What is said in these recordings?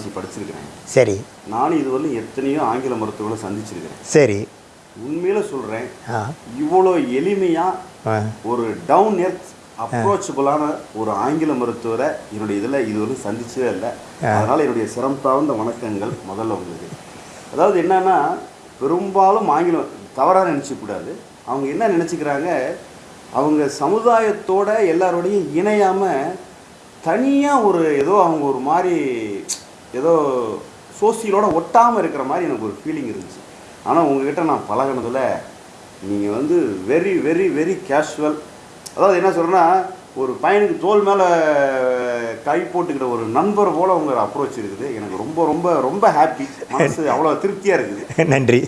Pharmacy படிச்சிருக்கிறேன். சரி. நானும் இதுவரையும் எத்தனையோ ஆங்கில மருத்துவர்களை சந்திச்சிருக்கிறேன். சரி. உண்மையில சொல்கிறேன் ஆ. இவ்வளோ எளிமையாக ஆ. ஒரு டவுன் எர்த் அப்ரோச்சபிளான ஒரு ஆங்கில மருத்துவரை என்னுடைய இதில் இதுவரையும் சந்திச்சதே இல்லை. அதனால் என்னுடைய சிரம் தாழ்ந்த வணக்கங்கள் முதல்ல உங்களுக்கு அதாவது என்னன்னா பெரும்பாலும் ஆங்கிலம் தவறாக நினச்சிக்கூடாது அவங்க என்ன நினச்சிக்கிறாங்க? அவங்க சமுதாயத்தோட எல்லாரோடையும் இணையாமல் தனியாக ஒரு ஏதோ அவங்க ஒரு மாதிரி ஏதோ சோசியலோட ஒட்டாமல் இருக்கிற மாதிரி எனக்கு ஒரு ஃபீலிங் இருந்துச்சு. ஆனால் உங்ககிட்ட நான் பழகினதில் நீங்கள் வந்து வெரி வெரி வெரி கேஷுவல் அதாவது என்ன சொல்கிறேன்னா ஒரு பையனுக்கு தோல் மேலே கை போட்டுக்கிற ஒரு நண்பர் போல் உங்கள் அப்ரோச் இருக்குது. எனக்கு ரொம்ப ரொம்ப ரொம்ப ஹாப்பி மனசு அவ்வளோ திருப்தியாக இருக்குது. நன்றி.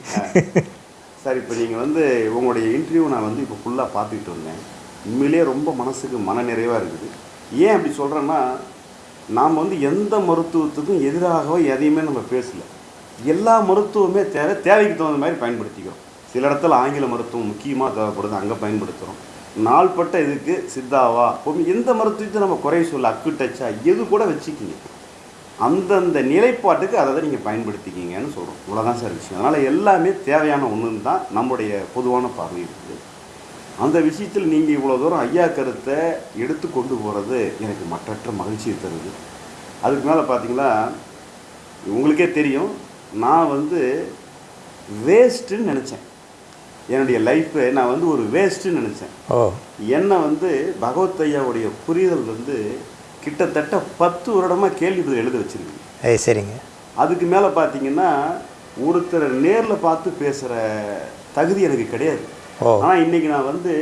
சார் இப்போ நீங்கள் வந்து உங்களுடைய இன்டர்வியூ நான் வந்து இப்போ ஃபுல்லாக பார்த்துக்கிட்டு வந்தேன். உண்மையிலேயே ரொம்ப மனசுக்கு மன நிறைவாக இருக்குது. ஏன் அப்படி சொல்கிறேன்னா நாம் வந்து எந்த மருத்துவத்துக்கும் எதிராகவோ எதையுமே நம்ம பேசல. எல்லா மருத்துவமே தேவை தேவைக்கு தகுந்த மாதிரி பயன்படுத்திக்கிறோம். சில இடத்துல ஆங்கில மருத்துவம் முக்கியமாக தேவைப்படுது அங்கே பயன்படுத்துகிறோம் நாள்பட்ட இதுக்கு சித்தாவா? பொம்மி எந்த மருத்துவத்தை நம்ம குறை சொல்ல அக்கு டச்சா எது கூட வச்சுக்கிங்க. அந்தந்த நிலைப்பாட்டுக்கு அதை தான் நீங்கள் பயன்படுத்திக்கிங்கன்னு சொல்கிறோம் இவ்வளோதான் சார் விஷயம். அதனால் எல்லாமே தேவையான ஒன்றுன்னு தான் நம்முடைய பொதுவான பார்வை இருக்குது. அந்த விஷயத்தில் நீங்கள் இவ்வளோ தூரம் ஐயா கருத்தை எடுத்து கொண்டு போகிறது எனக்கு மற்றற்ற மகிழ்ச்சியை தருது. அதுக்கு மேலே பார்த்தீங்களா உங்களுக்கே தெரியும் நான் வந்து வேஸ்ட்டுன்னு நினச்சேன். என்னுடைய லைஃப்பை நான் வந்து ஒரு வேஸ்ட்டுன்னு நினச்சேன். என்னை வந்து பகவத் ஐயாவுடைய புரிதல் வந்து கிட்டத்தட்ட பத்து வருடமாக கேள்வி பதில் எழுத வச்சிருக்கு ஏ சரிங்க. அதுக்கு மேலே பார்த்தீங்கன்னா ஒருத்தரை நேரில் பார்த்து பேசுகிற தகுதி எனக்கு கிடையாது. ஆனால் இன்றைக்கி நான் வந்து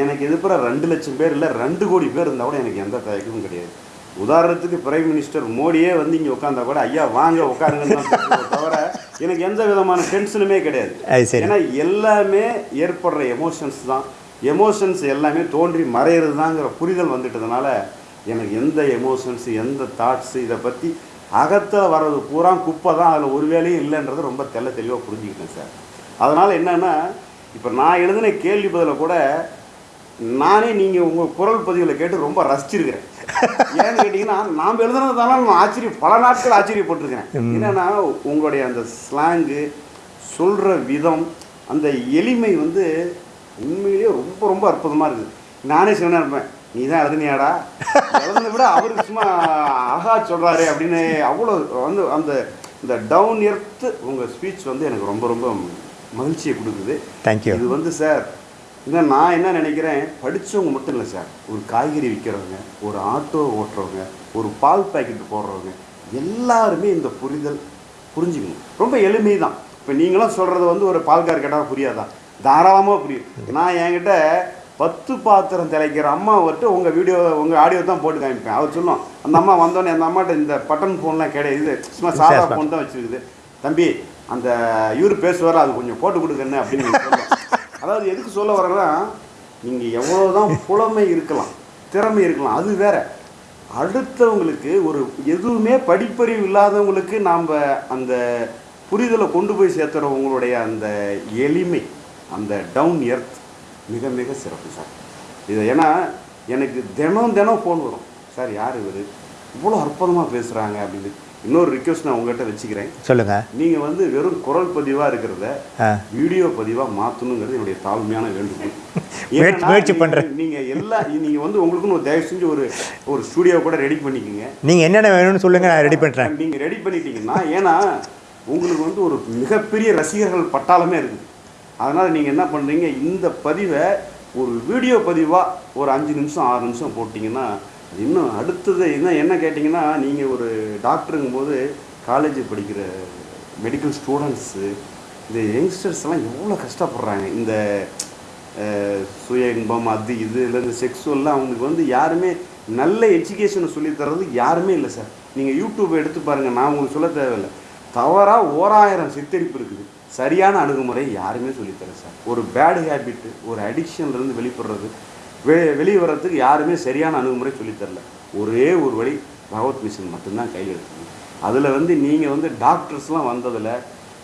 எனக்கு எதிர்ப்புற ரெண்டு லட்சம் பேர் இல்லை ரெண்டு கோடி பேர் இருந்தால் கூட எனக்கு எந்த தயக்கமும் கிடையாது. உதாரணத்துக்கு பிரைம் மினிஸ்டர் மோடியே வந்து இங்கே உட்காந்தா கூட ஐயா வாங்க உட்காருங்கன்னு தவிர எனக்கு எந்த விதமான டென்ஷனுமே கிடையாது. ஏன்னா எல்லாமே ஏற்படுற எமோஷன்ஸ் தான். எமோஷன்ஸ் எல்லாமே தோன்றி மறையிறது தாங்கிற புரிதல் வந்துட்டதுனால எனக்கு எந்த எமோஷன்ஸ் எந்த தாட்ஸ் இதை பற்றி அகத்தில் வர்றது பூரா குப்பை தான். அதில் ஒரு வேலையும் இல்லைன்றது ரொம்ப தெள்ள தெளிவாக புரிஞ்சுக்கிட்டேன் சார். அதனால் என்னென்னா இப்போ நான் எழுதின கேள்வி பதிலை கூட நானே நீங்கள் உங்கள் குரல் பதிவில் கேட்டு ரொம்ப ரசிச்சிருக்கிறேன். ஏன்னு கேட்டிங்கன்னா நாம் எழுதுனதால நான் ஆச்சரியம் பல நாட்கள் ஆச்சரியப்பட்டிருக்கிறேன். என்னென்னா உங்களுடைய அந்த ஸ்லாங்கு சொல்கிற விதம் அந்த எளிமை வந்து உண்மையிலேயே ரொம்ப ரொம்ப அற்புதமாக இருக்குது. நானே சொன்னேன் இருப்பேன் நீ தான் எழுதுனியாடா? எழுதுனதை விட அவருக்கு சும்மா அழகா சொல்கிறாரு அப்படின்னு அவ்வளோ வந்து அந்த இந்த டவுன் எர்த்து உங்கள் ஸ்பீச் வந்து எனக்கு ரொம்ப ரொம்ப மகிழ்ச்சியை கொடுக்குது. தேங்க்யூ இது வந்து சார் இன்னும் நான் என்ன நினைக்கிறேன் படித்தவங்க மட்டும் இல்லை சார். ஒரு காய்கறி விற்கிறவங்க ஒரு ஆட்டோ ஓட்டுறவங்க ஒரு பால் பாக்கெட் போடுறவங்க எல்லாருமே இந்த புரிதல் புரிஞ்சுக்கணும். ரொம்ப எளிமை தான் இப்போ நீங்களும் சொல்கிறது வந்து ஒரு பால்கார் கேட்டால் புரியாதா? தாராளமாக புரியும். நான் என்கிட்ட பத்து பாத்திரம் திளைக்கிற அம்மா விட்டு உங்கள் வீடியோ உங்கள் ஆடியோ தான் போட்டு காமிப்பேன். அவர் சொல்லும் அந்த அம்மா வந்தோடனே அந்த அம்மாட்ட இந்த பட்டன் ஃபோன்லாம் கிடையாது. சும்மா சாதா ஃபோன் தான் வச்சுருக்குது. தம்பி அந்த இவர் பேசுவார் அது கொஞ்சம் போட்டு கொடுக்கணும் அப்படின்னு அதாவது எதுக்கு சொல்ல வரேன்னா நீங்கள் எவ்வளோ தான் புலமை இருக்கலாம் திறமை இருக்கலாம் அது வேற. அடுத்தவங்களுக்கு ஒரு எதுவுமே படிப்பறிவு இல்லாதவங்களுக்கு நாம் அந்த புரிதலை கொண்டு போய் சேர்த்துறவங்களுடைய அந்த எளிமை அந்த டவுன் எர்த் மிக மிக சிறப்பு சார். இது ஏன்னா எனக்கு தினம் தினம் ஃபோன் வரும். சார் யார் இவர்? இவ்வளோ அற்புதமாக பேசுகிறாங்க அப்படின்னு. இன்னொரு ரிக்வஸ்ட் நான் உங்கள்கிட்ட வச்சுக்கிறேன். சொல்லுங்க. நீங்கள் வந்து வெறும் குரல் பதிவாக இருக்கிறத வீடியோ பதிவாக மாற்றணுங்கிறது என்னுடைய தாழ்மையான வேண்டுகோள். முயற்சி- நீங்க- பண்றேன். நீங்க எல்லா நீங்க வந்து உங்களுக்குன்னு ஒரு தயவு செஞ்சு ஒரு ஒரு ஸ்டுடியோ கூட ரெடி பண்ணிக்கோங்க. நீங்கள் என்னென்ன வேணும்னு சொல்லுங்கள் நான் ரெடி பண்ணுறேன் நீங்க ரெடி பண்ணிட்டீங்கன்னா ஏன்னா உங்களுக்கு வந்து ஒரு மிகப்பெரிய ரசிகர்கள் பட்டாளமே இருக்குது. அதனால நீங்க என்ன பண்றீங்க இந்த பதிவை ஒரு வீடியோ பதிவா ஒரு அஞ்சு நிமிஷம் ஆறு நிமிஷம் போட்டிங்கன்னா இன்னும் அடுத்தது இன்னும் என்ன கேட்டிங்கன்னா நீங்கள் ஒரு டாக்டருங்கும் போது காலேஜ் படிக்கிற மெடிக்கல் ஸ்டூடெண்ட்ஸு இந்த யங்ஸ்டர்ஸ் எல்லாம் எவ்வளோ கஷ்டப்படுறாங்க. இந்த சுய இன்பம் அது இது இல்லை இந்த செக்ஸுவல்லாம் அவங்களுக்கு வந்து யாருமே நல்ல எஜுகேஷனை சொல்லி யாருமே இல்லை சார் நீங்கள் யூடியூப் எடுத்து பாருங்கள் நான் உங்களுக்கு சொல்ல தேவையில்லை. தவறாக ஓராயிரம் சித்தரிப்பு இருக்குது. சரியான அணுகுமுறை யாருமே சொல்லித்தரேன் சார் ஒரு பேடு ஹேபிட்டு ஒரு அடிக்ஷன்லேருந்து வெளிப்படுறது வெ வெளியே வர்றதுக்கு யாருமே சரியான அணுகுமுறை சொல்லித் தரல. ஒரே ஒரு வழி பகவத் மிஷன் மட்டும்தான் கையில் எடுக்கணும். அதில் வந்து நீங்கள் வந்து டாக்டர்ஸ்லாம் வந்ததில்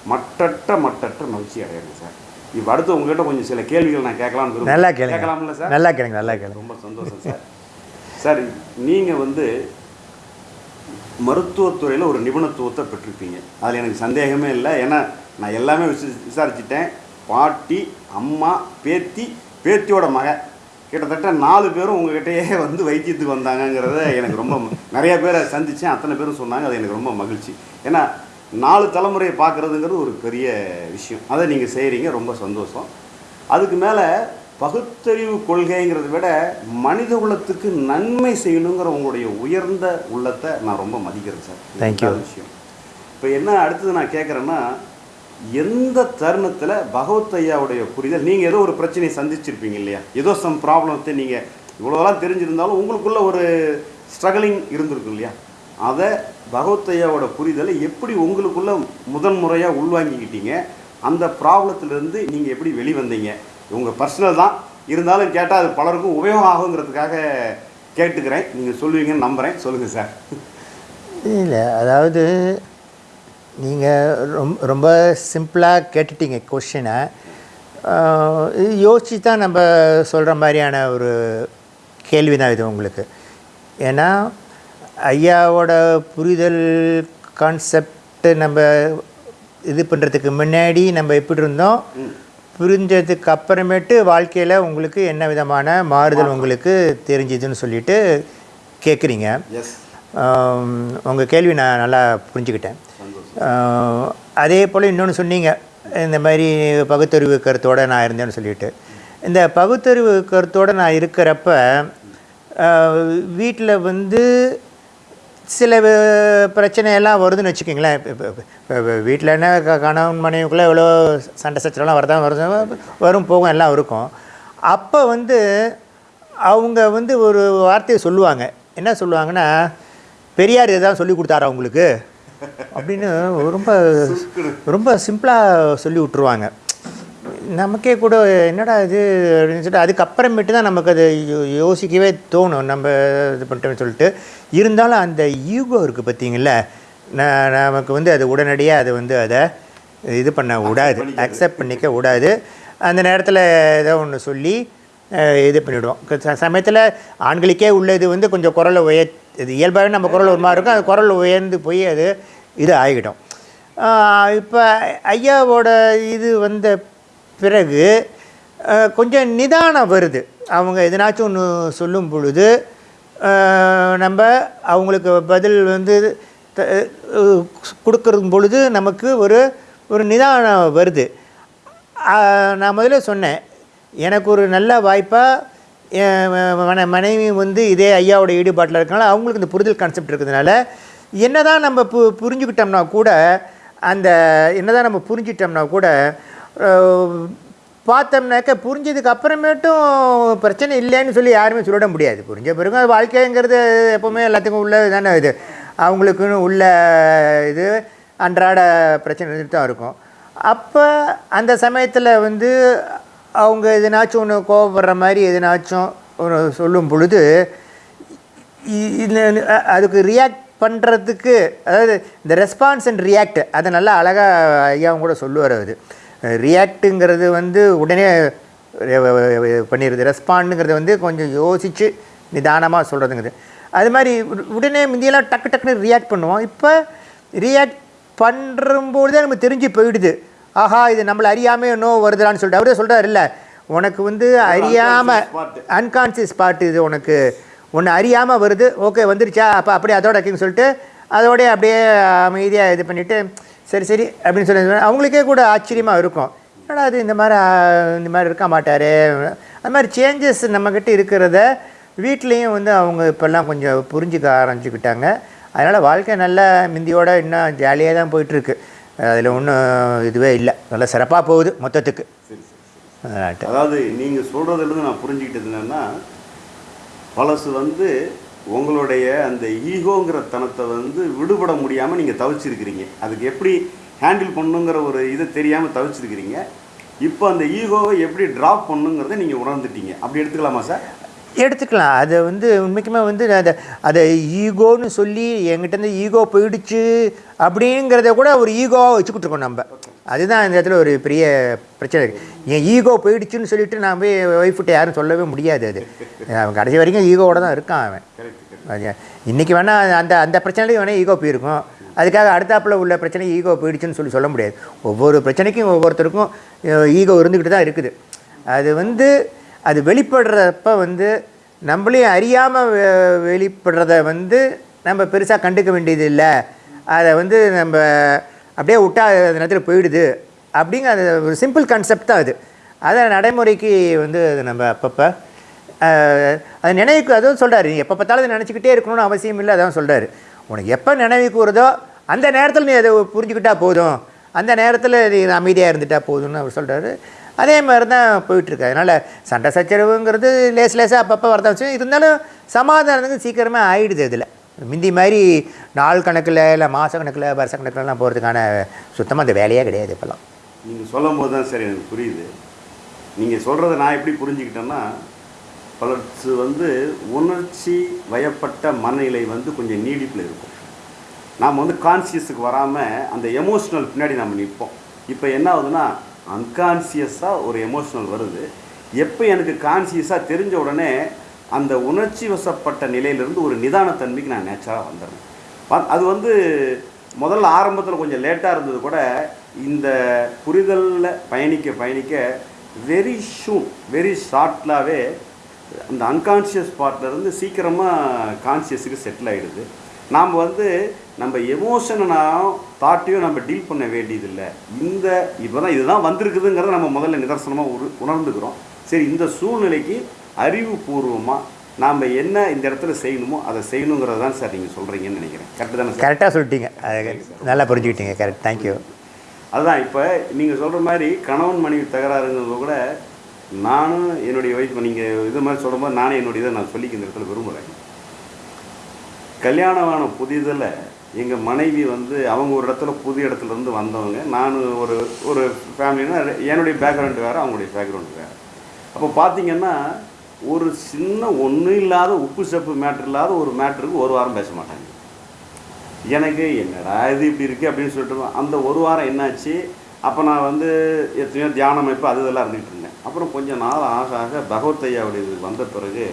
மட்டற்ற மட்டற்ற மகிழ்ச்சி அடையிறேன் சார். இப்போ அடுத்து உங்ககிட்ட கொஞ்சம் சில கேள்விகள் நான் கேட்கலாம்னு. நல்லா கேளுங்க. கேட்கலாம்ல சார்? நல்லா கேளுங்க நல்லா கேளுங்க. ரொம்ப சந்தோஷம் சார். சார் நீங்கள் வந்து மருத்துவத்துறையில் ஒரு நிபுணத்துவத்தை பெற்றிருப்பீங்க. அதில் எனக்கு சந்தேகமே இல்லை. ஏன்னா நான் எல்லாமே விசா விசாரிச்சிட்டேன். பாட்டி அம்மா பேத்தி பேத்தியோட மக. கிட்டத்தட்ட நாலு பேரும் உங்ககிட்டயே வந்து வைத்தியத்துக்கு வந்தாங்கங்கிறத எனக்கு ரொம்ப நிறைய பேரை சந்தித்தேன் அத்தனை பேரும் சொன்னாங்க. அது எனக்கு ரொம்ப மகிழ்ச்சி. ஏன்னா நாலு தலைமுறையை பார்க்குறதுங்கிறது ஒரு பெரிய விஷயம். அதை நீங்கள் செய்கிறீங்க ரொம்ப சந்தோஷம். அதுக்கு மேலே பகுத்தறிவு கொள்கைங்கிறத விட மனித குலத்துக்கு நன்மை செய்யணுங்கிற உங்களுடைய உயர்ந்த உள்ளத்தை நான் ரொம்ப மதிக்கிறேன் சார். ரெண்டாவது விஷயம். இப்போ என்ன அடுத்தது நான் கேட்குறேன்னா எந்த தருணத்தில் பகவத் ஐயாவுடைய புரிதல் நீங்கள் ஏதோ ஒரு பிரச்சனையை சந்திச்சிருப்பீங்க இல்லையா? ஏதோ சம் ப்ராப்ளத்தை நீங்கள் இவ்வளோலாம் தெரிஞ்சிருந்தாலும் உங்களுக்குள்ள ஒரு ஸ்ட்ரகிளிங் இருந்திருக்கும் இல்லையா? அதை பகவத் ஐயாவோட புரிதலை எப்படி உங்களுக்குள்ள முதன் முறையாக உள்வாங்கிக்கிட்டீங்க? அந்த ப்ராப்ளத்திலேருந்து நீங்கள் எப்படி வெளிவந்தீங்க உங்கள் பர்சனல் தான். இருந்தாலும் கேட்டால் அது பலருக்கும் உபயோகம் ஆகுங்கிறதுக்காக கேட்டுக்கிறேன். நீங்கள் சொல்லுவீங்கன்னு நம்புகிறேன் சொல்லுங்கள் சார். இல்லை அதாவது நீங்கள் ரொம்ப ரொம்ப சிம்பிளாக கேட்டுட்டீங்க கொஷினை யோசிச்சு தான் நம்ம சொல்கிற மாதிரியான ஒரு கேள்வி தான் இது உங்களுக்கு. ஏன்னா ஐயாவோட புரிதல் கான்செப்ட் நம்ம இது பண்ணுறதுக்கு முன்னாடி நம்ம எப்படி இருந்தோம்? புரிஞ்சதுக்கு அப்புறமேட்டு வாழ்க்கையில் உங்களுக்கு என்ன விதமான மாறுதல் உங்களுக்கு தெரிஞ்சுதுன்னு சொல்லிட்டு கேட்குறீங்க உங்கள் கேள்வி நான் நல்லா புரிஞ்சுக்கிட்டேன். அதே போல் இன்னொன்று சொன்னீங்க. இந்த மாதிரி பகுத்தறிவு கருத்தோடு நான் இருந்தேன்னு சொல்லிட்டு. இந்த பகுத்தறிவு கருத்தோடு நான் இருக்கிறப்ப வீட்டில் வந்து சில பிரச்சனையெல்லாம் வருதுன்னு வச்சுக்கோங்களேன். இப்போ வீட்டில் என்ன க- கணவன் மனைவிக்குள்ளே எவ்வளோ சண்டை சச்சரவெல்லாம் வரதான் வருது வரும் போகும் எல்லாம் இருக்கும். அப்போ வந்து அவங்க வந்து ஒரு வார்த்தையை சொல்லுவாங்க. என்ன சொல்லுவாங்கன்னா பெரியார் எதாவது சொல்லி கொடுத்தாரா உங்களுக்கு? அப்படின்னு ரொம்ப ரொம்ப சிம்பிளாக சொல்லி விட்ருவாங்க நமக்கே கூட என்னடா இது அப்படின்னு சொல்லிட்டு அதுக்கப்புறமேட்டு தான் நமக்கு அது யோசிக்கவே தோணும். நம்ம இது பண்ணிட்டோம்னு சொல்லிட்டு. இருந்தாலும் அந்த ஈகோ இருக்குது பார்த்தீங்களா நமக்கு வந்து அது உடனடியாக அது வந்து அதை இது பண்ண விடாது. அக்செப்ட் பண்ணிக்க விடாது. அந்த நேரத்தில் ஏதோ ஒன்று சொல்லி இது பண்ணிவிடுவோம் சமயத்தில் ஆண்களுக்கே உள்ளது வந்து கொஞ்சம் குரலை உயர் இது இயல்பாகவே நம்ம குரல் ஒரு மாதிரி இருக்கும். அது குரல் உயர்ந்து போய் அது இது ஆகிடும். இப்போ ஐயாவோட இது வந்த பிறகு கொஞ்சம் நிதானம் வருது. அவங்க எதனாச்சும் ஒன்று சொல்லும் பொழுது நம்ம அவங்களுக்கு பதில் வந்து த- கொடுக்கறது பொழுது நமக்கு ஒரு ஒரு நிதானம் வருது. நான் முதல்ல சொன்னேன் எனக்கு ஒரு நல்ல வாய்ப்பாக மனைவி வந்து இதே ஐயாவோட ஈடுபாட்டில் இருக்கனால அவங்களுக்கு இந்த புரிதல் கான்செப்ட் இருக்கிறதுனால என்னதான் நம்ம பு புரிஞ்சுக்கிட்டோம்னா கூட அந்த என்னதான் நம்ம புரிஞ்சிட்டோம்னா கூட பார்த்தோம்னாக்க புரிஞ்சதுக்கு அப்புறமேட்டும் பிரச்சனை இல்லைன்னு சொல்லி யாருமே சொல்லிட முடியாது. புரிஞ்ச பிறகு அது வாழ்க்கைங்கிறது எப்போவுமே எல்லாத்துக்கும் உள்ள தானே இது. அவங்களுக்குன்னு உள்ள இது அன்றாட பிரச்சனை இருந்துட்டு தான் இருக்கும். அப்போ அந்த சமயத்தில் வந்து அவங்க எதனாச்சும் ஒன்று கோவப்படுற மாதிரி எதனாச்சும் ஒன்று சொல்லும் பொழுது அதுக்கு ரியாக்ட் பண்ணுறதுக்கு அதாவது இந்த ரெஸ்பான்ஸ் அண்ட் ரியாக்ட் அதை நல்லா அழகாக ஐயாவும் கூட சொல்லுவார் அது ரியாக்ட்டுங்கிறது வந்து உடனே பண்ணிடுது. ரெஸ்பாண்டுங்கிறது வந்து கொஞ்சம் யோசித்து நிதானமாக சொல்கிறதுங்கிறது அது மாதிரி உடனே முந்தியெல்லாம் டக்கு டக்குன்னு ரியாக்ட் பண்ணுவோம். இப்போ ரியாக்ட் பண்ணும்போது தான் நமக்கு தெரிஞ்சு போயிடுது. ஆஹா இது நம்மளை அறியாமல் இன்னும் வருதுடான்னு சொல்லிட்டு. அவரே சொல்கிறார் இல்லை உனக்கு வந்து அறியாமல். அன்கான்சியஸ் பார்ட் இது உனக்கு. ஒன்று அறியாமல் வருது. ஓகே வந்துருச்சா? அப்போ அப்படியே அதோட வைக்கன்னு சொல்லிட்டு அதோடய அப்படியே அமைதியாக இது பண்ணிவிட்டு சரி சரி அப்படின்னு சொல்லி அவங்களுக்கே கூட ஆச்சரியமாக இருக்கும். என்னடா அது இந்த மாதிரி இந்த மாதிரி இருக்க மாட்டார். அது மாதிரி சேஞ்சஸ் நம்மக்கிட்ட இருக்கிறத வீட்லேயும் வந்து அவங்க இப்போல்லாம் கொஞ்சம் புரிஞ்சுக்க ஆரம்பிச்சுக்கிட்டாங்க. அதனால் வாழ்க்கை நல்லா மிந்தியோட இன்னும் ஜாலியாக தான் போயிட்டுருக்கு அதில் ஒன்றும் இதுவே இல்லை. நல்லா சிறப்பாக போகுது மொத்தத்துக்கு. அதாவது நீங்கள் சொல்கிறதுலேருந்து நான் புரிஞ்சுக்கிட்டது என்னென்னா பழசு வந்து உங்களுடைய அந்த ஈகோங்கிற தனத்தை வந்து விடுபட முடியாமல் நீங்கள் தவிச்சிருக்கிறீங்க. அதுக்கு எப்படி ஹேண்டில் பண்ணுங்கிற ஒரு இது தெரியாமல் தவிச்சிருக்கிறீங்க. இப்போ அந்த ஈகோவை எப்படி ட்ராப் பண்ணுங்கிறத நீங்கள் உணர்ந்துட்டீங்க. அப்படி எடுத்துக்கலாமா சார்? எடுத்துக்கலாம். அதை வந்து உண்மைக்குமே வந்து அதை அதை ஈகோன்னு சொல்லி எங்கிட்டேருந்து ஈகோ போயிடுச்சு அப்படிங்கிறத கூட ஒரு ஈகோவாக வச்சுக்கிட்டு இருக்கோம் நம்ம. அதுதான் இந்த இடத்துல ஒரு பெரிய பிரச்சனை இருக்குது என் ஈகோ போயிடுச்சுன்னு சொல்லிட்டு நான் போய் ஒய்ஃப்கிட்ட யாரும் சொல்லவே முடியாது அது. அவன் கடைசி வரைக்கும் ஈகோவோட தான் இருக்கான் அவன். இன்றைக்கி வேணால் அந்த அந்த பிரச்சனையும் வேணால் ஈகோ போயிருக்கும். அதுக்காக அடுத்தாப்பில் உள்ள பிரச்சனை ஈகோ போயிடுச்சுன்னு சொல்லி சொல்ல முடியாது. ஒவ்வொரு பிரச்சனைக்கும் ஒவ்வொருத்தருக்கும் ஈகோ இருந்துக்கிட்டு தான் இருக்குது. அது வந்து அது வெளிப்படுறப்ப வந்து நம்மளையும் அறியாமல் வெளிப்படுறத வந்து நம்ம பெருசாக கண்டுக்க வேண்டியது இல்லை அதை வந்து நம்ம அப்படியே விட்டா அந்த நேரத்தில் போயிடுது. அப்படிங்கிற அது ஒரு சிம்பிள் கான்செப்ட் தான் அது. அதை நடைமுறைக்கு வந்து அது நம்ம அப்பப்போ அது நினைவுக்கு அதுவும் சொல்கிறாரு எப்போ பார்த்தாலும் அதை நினச்சிக்கிட்டே இருக்கணும்னு அவசியம் இல்லை அதான் சொல்கிறாரு உனக்கு எப்போ நினைவுக்கு வருதோ அந்த நேரத்தில் நீ அதை புரிஞ்சுக்கிட்டா போதும். அந்த நேரத்தில் நீ அமைதியாக இருந்துட்டால் போதும்னு அவர் சொல்கிறாரு அதே மாதிரி தான் போயிட்டுருக்கு. அதனால் சண்டை சச்சரவுங்கிறது லேஸ் லேசாக அப்பப்போ வரதான் வச்சு இருந்தாலும் சமாதானத்துக்கு சீக்கிரமாக ஆகிடுது இதில். முந்தி மாதிரி நாள் கணக்கில் இல்லை மாத கணக்கில் வருஷ கணக்கிலலாம் போகிறதுக்கான சுத்தமாக அந்த வேலையே கிடையாது இப்போல்லாம். நீங்கள் சொல்லும் போது தான் சரி எனக்கு புரியுது. நீங்கள் சொல்கிறத நான் எப்படி புரிஞ்சுக்கிட்டேன்னா பலர்ஸ் வந்து உணர்ச்சி வயப்பட்ட மனநிலை வந்து கொஞ்சம் நீடிப்பில் இருக்கும். நாம் வந்து கான்சியஸுக்கு வராமல் அந்த எமோஷ்னல் பின்னாடி நம்ம நிற்போம். இப்போ என்ன ஆகுதுன்னா அன்கான்சியஸாக ஒரு எமோஷ்னல் வருது. எப்போ எனக்கு கான்சியஸாக தெரிஞ்ச உடனே அந்த உணர்ச்சி வசப்பட்ட நிலையிலிருந்து ஒரு நிதானத்தன்மைக்கு நான் நேச்சராக வந்துடுறேன். அது வந்து முதல்ல ஆரம்பத்தில் கொஞ்சம் லேட்டாக இருந்தது கூட இந்த புரிதலில் பயணிக்க பயணிக்க வெரி ஷூன் வெரி ஷார்ட்லாகவே அந்த அன்கான்ஷியஸ் பார்ட்லேருந்து சீக்கிரமாக கான்சியஸுக்கு செட்டில் ஆகிடுது நாம் வந்து நம்ம எமோஷனாக தாட்டையும் நம்ம டீல் பண்ண வேண்டியதில்லை. இந்த இப்போ தான் இதுதான் வந்திருக்குதுங்கிறத நம்ம முதல்ல நிதர்சனமாக உரு உணர்ந்துக்கிறோம். சரி இந்த சூழ்நிலைக்கு அறிவுபூர்வமாக நாம் என்ன இந்த இடத்துல செய்யணுமோ அதை செய்யணுங்கிறது தான் சார் நீங்கள் சொல்கிறீங்கன்னு நினைக்கிறேன். கரெக்டு தானே கரெக்டாக சொல்லிட்டீங்க. நல்லா புரிஞ்சுக்கிட்டீங்க. கரெக்ட் தேங்க்யூ அதுதான் இப்போ நீங்கள் சொல்கிற மாதிரி கணவன் மனைவி தகராறுங்கிறது கூட நானும் என்னுடைய ஒய்ஃப் நீங்கள் இது மாதிரி சொல்லும்போது நானே என்னுடைய இதை நான் சொல்லிக்க இந்த இடத்துல விரும்புகிறேன் கல்யாணமான புதிதில் எங்கள் மனைவி வந்து அவங்க ஒரு இடத்துல புது இடத்துல இருந்து வந்தவங்க. நான் ஒரு ஒரு ஃபேமிலினா என்னுடைய பேக்ரவுண்டு வேறு அவங்களுடைய பேக்ரவுண்ட் வேறு. அப்போ பார்த்தீங்கன்னா ஒரு சின்ன ஒன்றும் இல்லாத உப்பு சப்பு மேட்ரு இல்லாத ஒரு மேட்ருக்கு ஒரு வாரம் பேச மாட்டாங்க. எனக்கு என்னடா இது இப்படி இருக்குது அப்படின்னு சொல்லிட்டு அந்த ஒரு வாரம் என்னாச்சு? அப்போ நான் வந்து எத்தனையோ தியானம் அமைப்பு அது இதெல்லாம் இருந்துகிட்டு இருந்தேன். அப்புறம் கொஞ்சம் நாள் ஆக ஆக பகவத் ஐயாவுடைய இது வந்த பிறகு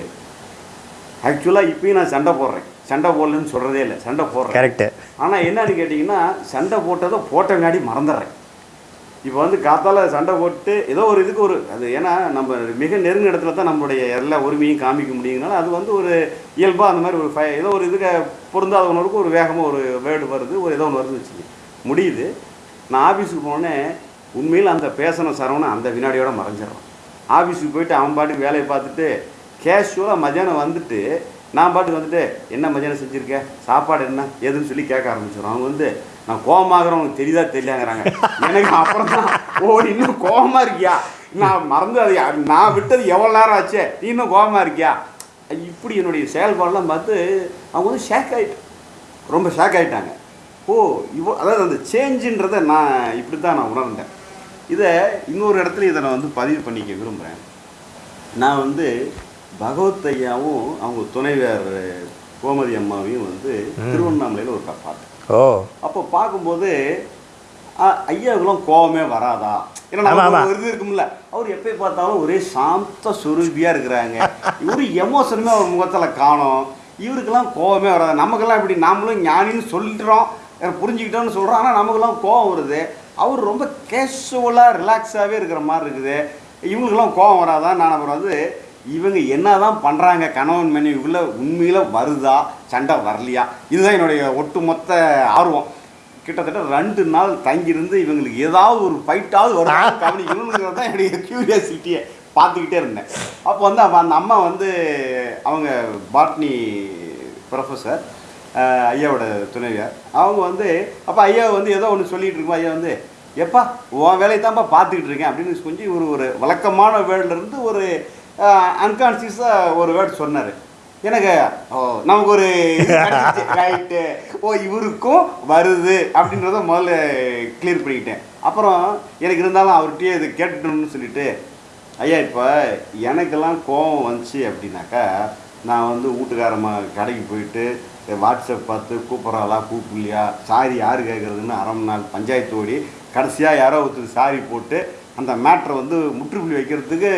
ஆக்சுவலாக இப்பயும் நான் சண்டை போடுறேன். சண்டை போடலன்னு சொல்கிறதே இல்லை சண்டை போடுறேன். கரெக்டு ஆனால் என்னன்னு கேட்டிங்கன்னா சண்டை போட்டதை போட்ட முன்னாடி மறந்துடுறேன். இப்போ வந்து காத்தால சண்டை போட்டு ஏதோ ஒரு இதுக்கு ஒரு அது ஏன்னா நம்ம மிக நெருங்கின இடத்துல தான் நம்மளுடைய எல்லா உரிமையும் காமிக்க முடியுங்கனால அது வந்து ஒரு இயல்பாக அந்த மாதிரி ஒரு ஃபை ஏதோ ஒரு இதுக்கு பொருந்தாத ஒன்றுக்கு ஒரு வேகமாக ஒரு வேர்டு வருது ஒரு ஏதோ ஒன்று வருது வச்சுக்க முடியுது. நான் ஆஃபீஸுக்கு போனேன் உண்மையில் அந்த பேசின சரவணை அந்த வினாடியோட மறைஞ்சிடறான். ஆஃபீஸுக்கு போயிட்டு அவன் பாட்டுக்கு வேலையை பார்த்துட்டு கேஷுவலாக மத்தியானம் வந்துட்டு நான் பாட்டுக்கு வந்துட்டு என்ன மத்தியானம் செஞ்சுருக்க? சாப்பாடு என்ன? எதுன்னு சொல்லி கேட்க ஆரம்பிச்சிடும் அவங்க வந்து நான் கோபமாகறவங்களுக்கு தெரியுதா தெரியலாங்கிறாங்க எனக்கு அப்புறம் தான் ஓ நீ இன்னும் கோபமாக இருக்கியா? நான் மறந்து அது நான் விட்டது எவ்வளோ நேரம் ஆச்சு? நீ இன்னும் கோபமாக இருக்கியா? இப்படி என்னுடைய செயல்பாடெல்லாம் பார்த்து அவங்க வந்து ஷேக் ஆகிட்டு ரொம்ப ஷேக் ஆகிட்டாங்க ஓ இவ்வளோ அதாவது அந்த சேஞ்சுன்றதை நான் இப்படி தான் நான் உணர்ந்தேன். இதை இன்னொரு இடத்துல இதை நான் வந்து பதிவு பண்ணிக்க விரும்புகிறேன் நான் வந்து பகவத் ஐயாவும் அவங்க துணைவியார் கோமதி அம்மாவையும் வந்து திருவண்ணாமலையில் ஒரு பார்த்தேன் ஓ. அப்போ பார்க்கும்போது ஐயாவுக்குலாம் கோவமே வராதா? ஏன்னா ஒரு இது இருக்கும்ல. அவர் எப்போ பார்த்தாலும் ஒரே சாந்த சுரூபியாக இருக்கிறாங்க. இவரு எமோஷனுமே அவர் முகத்தில் காணோம். இவருக்கெல்லாம் கோவமே வராது. நமக்கெல்லாம் இப்படி நாமளும் ஞானின்னு சொல்லிட்டுறோம் எனக்கு புரிஞ்சுக்கிட்டோம்னு சொல்கிறோம் ஆனால் நமக்கெல்லாம் கோவம் வருது. அவர் ரொம்ப கேஷுவலாக ரிலாக்ஸாகவே இருக்கிற மாதிரி இருக்குது. இவங்களுக்கெல்லாம் கோவம் வராதான் நான் அப்புறம் வந்து இவங்க என்னதான் பண்றாங்க கணவன் மனைவிக்குள்ள உண்மையில வருதா சண்டை வரலையா? இதுதான் என்னுடைய ஒட்டுமொத்த ஆர்வம். கிட்டத்தட்ட ரெண்டு நாள் தங்கியிருந்து இவங்களுக்கு ஏதாவது ஒரு ஃபைட்டாவது வருதா கவனிக்கணுங்கிறது தான் என்னுடைய கியூரியாசிட்டியை பார்த்துக்கிட்டே இருந்தேன். அப்போ வந்து அப்ப அந்த அம்மா வந்து அவங்க பாட்னி ப்ரொஃபஸர் ஐயாவோட துணைவியார். அவங்க வந்து அப்போ ஐயா வந்து ஏதோ ஒன்று சொல்லிட்டு இருக்கோம் ஐயா வந்து எப்பா உன் வேலையை தான்ப்பா பார்த்துக்கிட்டு இருக்கேன். அப்படின்னு கொஞ்சம் ஒரு ஒரு வழக்கமான வேர்ட்ல இருந்து ஒரு அன்கான்சியஸாக ஒரு வேர்ட் சொன்னார். எனக்கு ஓ நமக்கு ஒரு ரைட்டு ஓ இவருக்கும் வருது அப்படின்றத முதல்ல கிளியர் பண்ணிக்கிட்டேன். அப்புறம் எனக்கு இருந்தாலும் அவர்கிட்டயே இது கேட்டுட்டோம்னு சொல்லிட்டு ஐயா இப்போ எனக்கெல்லாம் கோபம் வந்துச்சு அப்படின்னாக்கா நான் வந்து வீட்டுக்காரம்மா கடைக்கு போயிட்டு வாட்ஸ்அப் பார்த்து கூப்பிட்றாளா கூப்பிடலையா? சாரி யார் கேட்குறதுன்னு அரை மணி நாள் பஞ்சாயத்து ஓடி கடைசியாக யாரோ ஒருத்தர் சாரி போட்டு அந்த மேட்ரை வந்து முற்றுப்புள்ளி வைக்கிறதுக்கு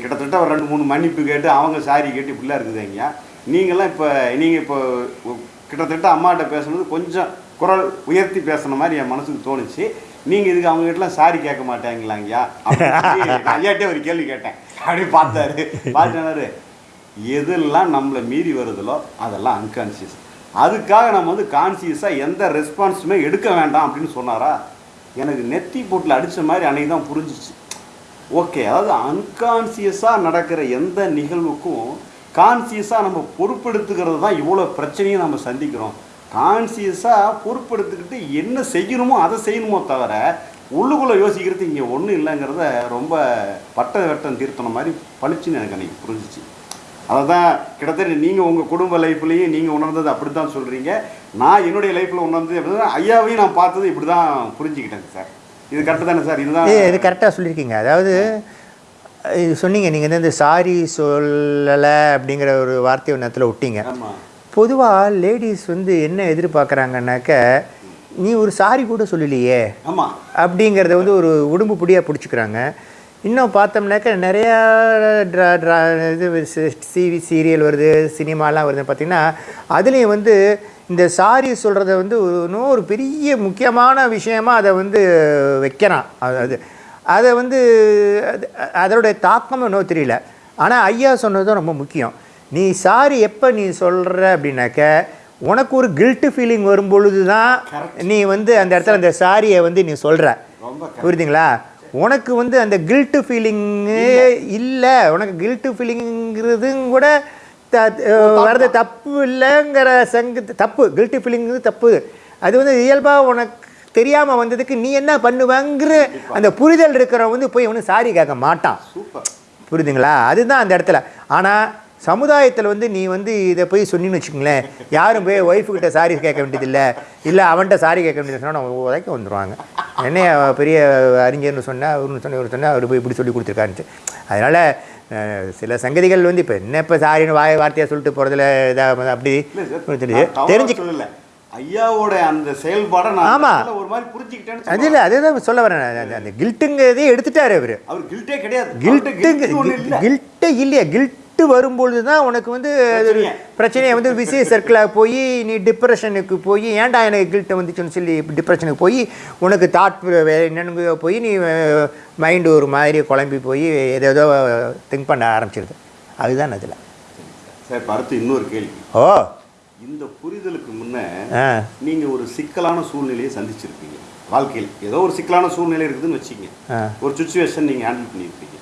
கிட்டத்தட்ட ஒரு ரெண்டு மூணு மன்னிப்பு கேட்டு அவங்க சாரி கேட்டு இப்படிலாம் இருக்குது ஐயா. நீங்களாம் இப்போ நீங்கள் இப்போ கிட்டத்தட்ட அம்மாட்ட பேசுனது கொஞ்சம் குரல் உயர்த்தி பேசுன மாதிரி என் மனசுக்கு தோணுச்சு. நீங்கள் இதுக்கு அவங்ககிட்டலாம் சாரி கேட்க மாட்டாங்களாங்கய்யா அப்படின்னு ஐயாட்டே ஒரு கேள்வி கேட்டேன். அப்படி பார்த்தாரு. பார்த்தாரு எதெல்லாம் நம்மளை மீறி வருதுலோ அதெல்லாம் அன்கான்சியஸ் அதுக்காக நம்ம வந்து கான்சியஸாக எந்த ரெஸ்பான்ஸுமே எடுக்க வேண்டாம் அப்படின்னு சொன்னாரா? எனக்கு நெத்தி போட்டில் அடித்த மாதிரி அன்னைக்கு தான் புரிஞ்சிச்சு. ஓகே அதாவது அன்கான்சியஸாக நடக்கிற எந்த நிகழ்வுக்கும் கான்சியஸாக நம்ம பொறுப்பெடுத்துக்கிறது தான் இவ்வளோ பிரச்சனையும் நம்ம சந்திக்கிறோம். கான்சியஸாக பொறுப்பெடுத்துக்கிட்டு என்ன செய்யணுமோ அதை செய்யணுமோ தவிர உள்ளுக்குள்ளே யோசிக்கிறது இங்கே ஒன்றும் இல்லைங்கிறத ரொம்ப பட்ட வெட்டம் தீர்த்தன மாதிரி பளிச்சுன்னு எனக்கு அன்றைக்கி புரிஞ்சிச்சு. அதை தான் கிட்டத்தட்ட நீங்கள் உங்கள் குடும்ப லைஃப்லேயும் நீங்கள் உணர்ந்தது அப்படி தான் சொல்கிறீங்க நான் என்னுடைய லைஃப்பில் உணர்ந்தது அப்படின்னா ஐயாவையும் நான் பார்த்தது இப்படி தான் புரிஞ்சுக்கிட்டேங்க சார். இது கரெக்டு தானே சார்? இதுதான் இது கரெக்டாக சொல்லியிருக்கீங்க. அதாவது இது சொன்னீங்க நீங்கள் வந்து இந்த சாரி சொல்லலை அப்படிங்கிற ஒரு வார்த்தையை ஒரு நேரத்தில் விட்டீங்க பொதுவாக லேடிஸ் வந்து என்ன எதிர்பார்க்குறாங்கன்னாக்க நீ ஒரு சாரி கூட சொல்லலையே ஆமாம் அப்படிங்கிறத வந்து ஒரு உடும்பு பிடியாக பிடிச்சிக்கிறாங்க. இன்னும் பார்த்தோம்னாக்க நிறையா ட்ரா ட்ரா இது சிவி சீரியல் வருது சினிமாலாம் வருது பார்த்திங்கன்னா அதுலேயும் வந்து இந்த சாரி சொல்கிறத வந்து ஒரு- இன்னும் ஒரு பெரிய முக்கியமான விஷயமா அதை வந்து வைக்கிறான். அது அது வந்து அது- அதோடைய தாக்கம் இன்னும் தெரியல. ஆனால் ஐயா சொன்னது தான் ரொம்ப முக்கியம். நீ சாரி எப்போ நீ சொல்கிற அப்படின்னாக்க உனக்கு ஒரு கில்ட்டு ஃபீலிங் வரும் பொழுது தான் நீ வந்து அந்த இடத்துல அந்த சாரியை வந்து நீ சொல்கிற. புரியுதுங்களா? உனக்கு வந்து அந்த கில்ட்டு ஃபீலிங்கு இல்லை. உனக்கு கில்ட்டு ஃபீலிங்கிறதும் கூட வர்றது தப்பு இல்லைங்கிற சங்க தப்பு கில்ட்டி ஃபீலிங்கிறது தப்பு. அது வந்து இயல்பாக உனக்கு தெரியாமல் வந்ததுக்கு நீ என்ன பண்ணுவேங்கிற அந்த புரிதல் இருக்கிறவன் வந்து போய் ஒன்றும் சாரி கேட்க மாட்டான். புரியுதுங்களா? அதுதான் அந்த இடத்துல. ஆனால் சமுதாயத்தில் வந்து நீ வந்து இதை போய் சொன்னீங்கன்னு வச்சுக்கோங்களேன். யாரும் போய் ஒய்ஃபு கிட்ட சாரி கேட்க வேண்டியதில்லை. இல்லை அவன்கிட்ட சாரி கேட்க வேண்டியது சொன்னால் உதைக்க வந்துடுவாங்க என்ன பெரிய அறிஞர்னு சொன்னால் அவருன்னு சொன்ன இவர் சொன்னால் அவர் போய் இப்படி சொல்லி கொடுத்துருக்காருன்ட்டு. அதனால் சில சங்கதிகள் வந்து இப்போ என்ன இப்போ சாரின்னு வாய் வார்த்தையாக சொல்லிட்டு போகிறதுல இதாக அப்படி தெரிஞ்சு ஐயாவோட அந்த செயல்பாடை நான் ஆமா. அந்த இடத்துல ஒரு மாதிரி புரிஞ்சுக்கிட்டேன்னு அது சொல்ல இல்லை அதுதான் சொல்ல வரேன். அந்த- கில்ட்டுங்கிறதே எடுத்துட்டாரு அவர். அவர் கில்ட்டே கிடையாது. கில்ட்டு கில்ட்டு ஒன்றும் இல்லை. கில்ட்டு வரும்பொழுது தான் உனக்கு வந்து அது பிரச்சனையே. வந்து விசை சர்க்கிளாக போய் நீ டிப்ரெஷனுக்கு போய் ஏன்டா எனக்கு கில்ட்டு வந்துச்சுன்னு சொல்லி டிப்ரெஷனுக்கு போய் உனக்கு தாட் என்னென்னு போய் நீ மைண்டு ஒரு மாதிரி குழம்பி போய் ஏதேதோ திங்க் பண்ண ஆரம்பிச்சிருது. அதுதான் அதில். சார் அடுத்து இன்னொரு கேள்வி. ஓ. இந்த புரிதலுக்கு முன்ன ஆ. நீங்க ஒரு சிக்கலான சூழ்நிலையை சந்திச்சிருப்பீங்க. வாழ்க்கையில் ஏதோ ஒரு சிக்கலான சூழ்நிலை இருக்குதுன்னு வச்சுக்கங்க. ஒரு சுச்சுவேஷன் நீங்க ஹேண்டில் பண்ணியிருப்பீங்க.